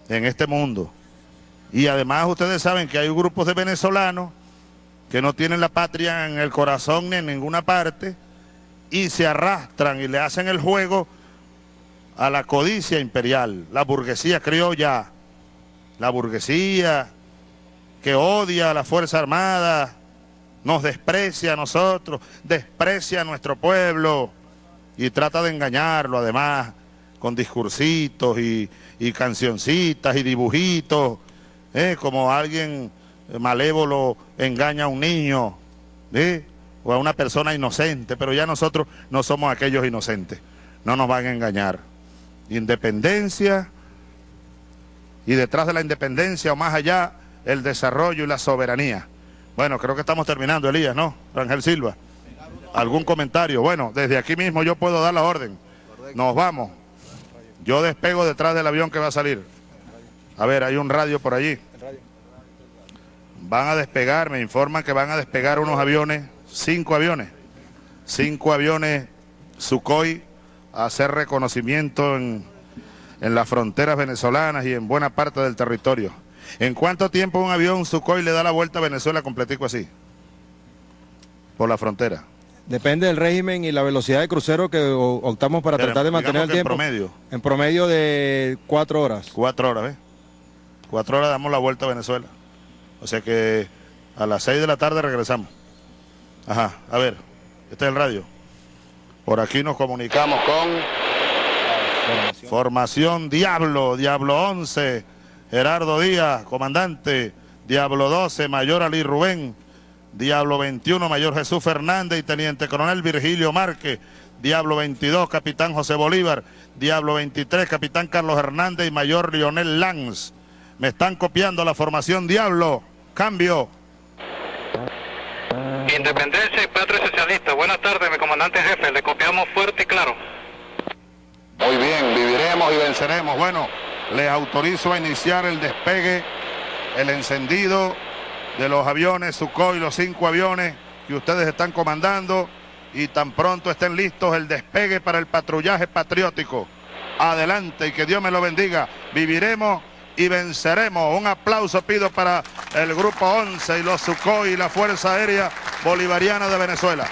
en este mundo. Y además ustedes saben que hay grupos de venezolanos que no tienen la patria en el corazón ni en ninguna parte y se arrastran y le hacen el juego a la codicia imperial, la burguesía criolla, la burguesía que odia a la Fuerza Armada, nos desprecia a nosotros, desprecia a nuestro pueblo y trata de engañarlo además con discursitos y, y cancioncitas y dibujitos, ¿eh? como alguien malévolo engaña a un niño o a una persona inocente, pero ya nosotros no somos aquellos inocentes, no nos van a engañar. Independencia y detrás de la independencia o más allá el desarrollo y la soberanía. Bueno, creo que estamos terminando, Elías, ¿no? Ángel Silva. ¿Algún comentario? Bueno, desde aquí mismo yo puedo dar la orden. Nos vamos. Yo despego detrás del avión que va a salir. A ver, hay un radio por allí. Van a despegar, me informan que van a despegar unos aviones, cinco aviones, cinco aviones Sukhoi a hacer reconocimiento en, en las fronteras venezolanas y en buena parte del territorio. ¿En cuánto tiempo un avión Sukhoi le da la vuelta a Venezuela completico así? Por la frontera. Depende del régimen y la velocidad de crucero que optamos para Pero tratar de mantener el que en tiempo. promedio. En promedio de cuatro horas. Cuatro horas, ¿ves? Cuatro horas damos la vuelta a Venezuela. O sea que a las seis de la tarde regresamos. Ajá, a ver, este es el radio. Por aquí nos comunicamos con Formación Diablo, Diablo 11, Gerardo Díaz, comandante, Diablo 12, Mayor Ali Rubén, Diablo 21, Mayor Jesús Fernández y Teniente Coronel Virgilio Márquez, Diablo 22, Capitán José Bolívar, Diablo 23, Capitán Carlos Hernández y Mayor Lionel Lanz. Me están copiando la formación Diablo. Cambio. Independencia y Patria Socialista. Buenas tardes, mi comandante jefe. Le copiamos fuerte y claro. Muy bien, viviremos y venceremos. Bueno, les autorizo a iniciar el despegue, el encendido de los aviones Sukhoi, los cinco aviones que ustedes están comandando y tan pronto estén listos el despegue para el patrullaje patriótico. Adelante y que Dios me lo bendiga. Viviremos y venceremos. Un aplauso pido para el grupo 11 y los Sukhoi y la Fuerza Aérea Bolivariana de Venezuela.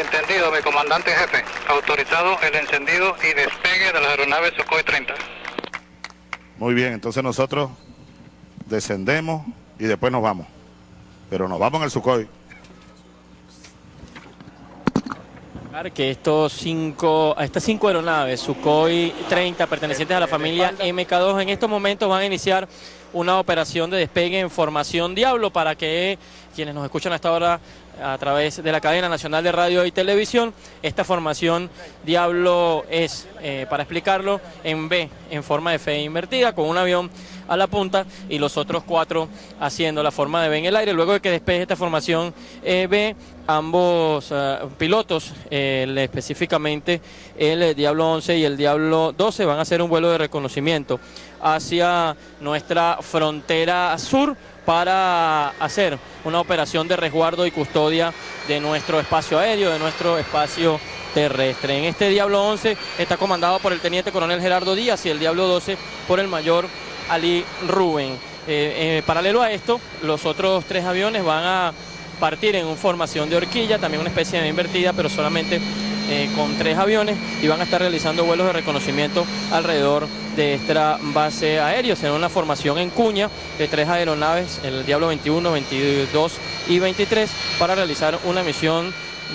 Entendido, mi comandante jefe. Autorizado el encendido y despegue de las aeronaves Sukhoi 30. Muy bien, entonces nosotros descendemos y después nos vamos. Pero nos vamos en el Sukhoi. Que estos cinco, estas cinco aeronaves, Sukhoi 30, pertenecientes a la familia MK2, en estos momentos van a iniciar una operación de despegue en formación Diablo para que quienes nos escuchan hasta ahora a través de la cadena nacional de radio y televisión. Esta formación Diablo es, eh, para explicarlo, en B, en forma de fe invertida, con un avión a la punta y los otros cuatro haciendo la forma de B en el aire. Luego de que despeje esta formación eh, B, ambos eh, pilotos, específicamente el Diablo 11 y el Diablo 12, van a hacer un vuelo de reconocimiento hacia nuestra frontera sur para hacer una operación de resguardo y custodia de nuestro espacio aéreo, de nuestro espacio terrestre. En este Diablo 11 está comandado por el teniente coronel Gerardo Díaz y el Diablo 12 por el mayor Ali Rubén. Eh, eh, paralelo a esto, los otros tres aviones van a partir en formación de horquilla, también una especie de invertida, pero solamente eh, con tres aviones y van a estar realizando vuelos de reconocimiento alrededor de esta base aérea. Será una formación en cuña de tres aeronaves, el Diablo 21, 22 y 23, para realizar una misión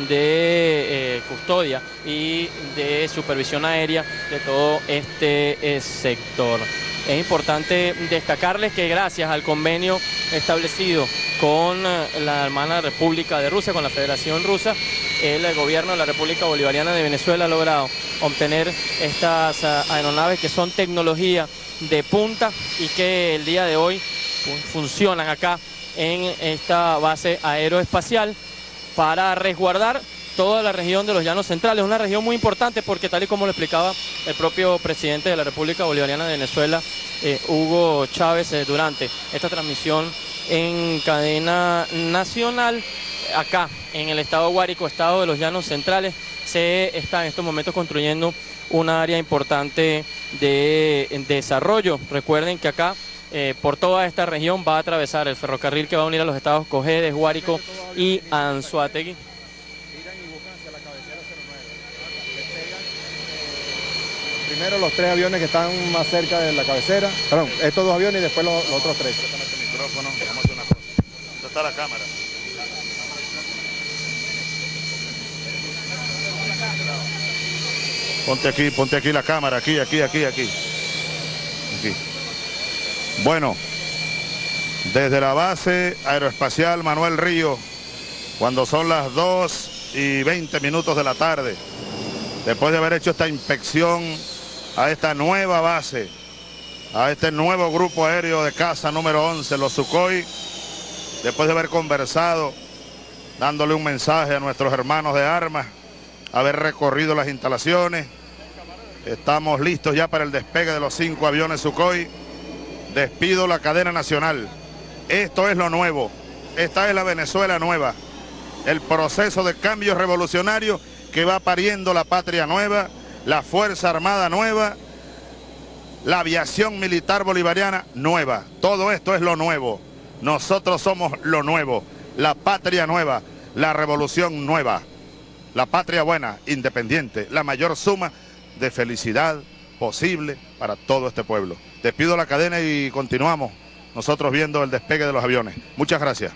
de eh, custodia y de supervisión aérea de todo este eh, sector. Es importante destacarles que gracias al convenio establecido con la hermana República de Rusia, con la Federación Rusa, el gobierno de la República Bolivariana de Venezuela ha logrado obtener estas aeronaves que son tecnología de punta y que el día de hoy funcionan acá en esta base aeroespacial para resguardar toda la región de los llanos centrales, una región muy importante porque tal y como lo explicaba el propio presidente de la República Bolivariana de Venezuela, eh, Hugo Chávez, eh, durante esta transmisión en cadena nacional, acá en el estado Guárico, estado de los llanos centrales, se está en estos momentos construyendo una área importante de desarrollo. Recuerden que acá eh, por toda esta región va a atravesar el ferrocarril que va a unir a los estados Cojedes, Guárico y Anzuategui. Primero los tres aviones que están más cerca de la cabecera, perdón, estos dos aviones y después los, otros tres. micrófono, vamos a hacer una cosa. ¿Dónde está la cámara? Ponte aquí, ponte aquí la cámara, aquí, aquí, aquí. Aquí. Bueno, desde la base aeroespacial Manuel Río, cuando son las 2 y 20 minutos de la tarde, después de haber hecho esta inspección a esta nueva base, a este nuevo grupo aéreo de casa número 11, los Sukhoi, después de haber conversado, dándole un mensaje a nuestros hermanos de armas, haber recorrido las instalaciones, Estamos listos ya para el despegue de los cinco aviones Sukhoi. Despido la cadena nacional. Esto es lo nuevo. Esta es la Venezuela nueva. El proceso de cambio revolucionario que va pariendo la patria nueva, la Fuerza Armada nueva, la aviación militar bolivariana nueva. Todo esto es lo nuevo. Nosotros somos lo nuevo, la patria nueva, la revolución nueva, la patria buena, independiente, la mayor suma de felicidad posible para todo este pueblo. Despido la cadena y continuamos nosotros viendo el despegue de los aviones. Muchas gracias.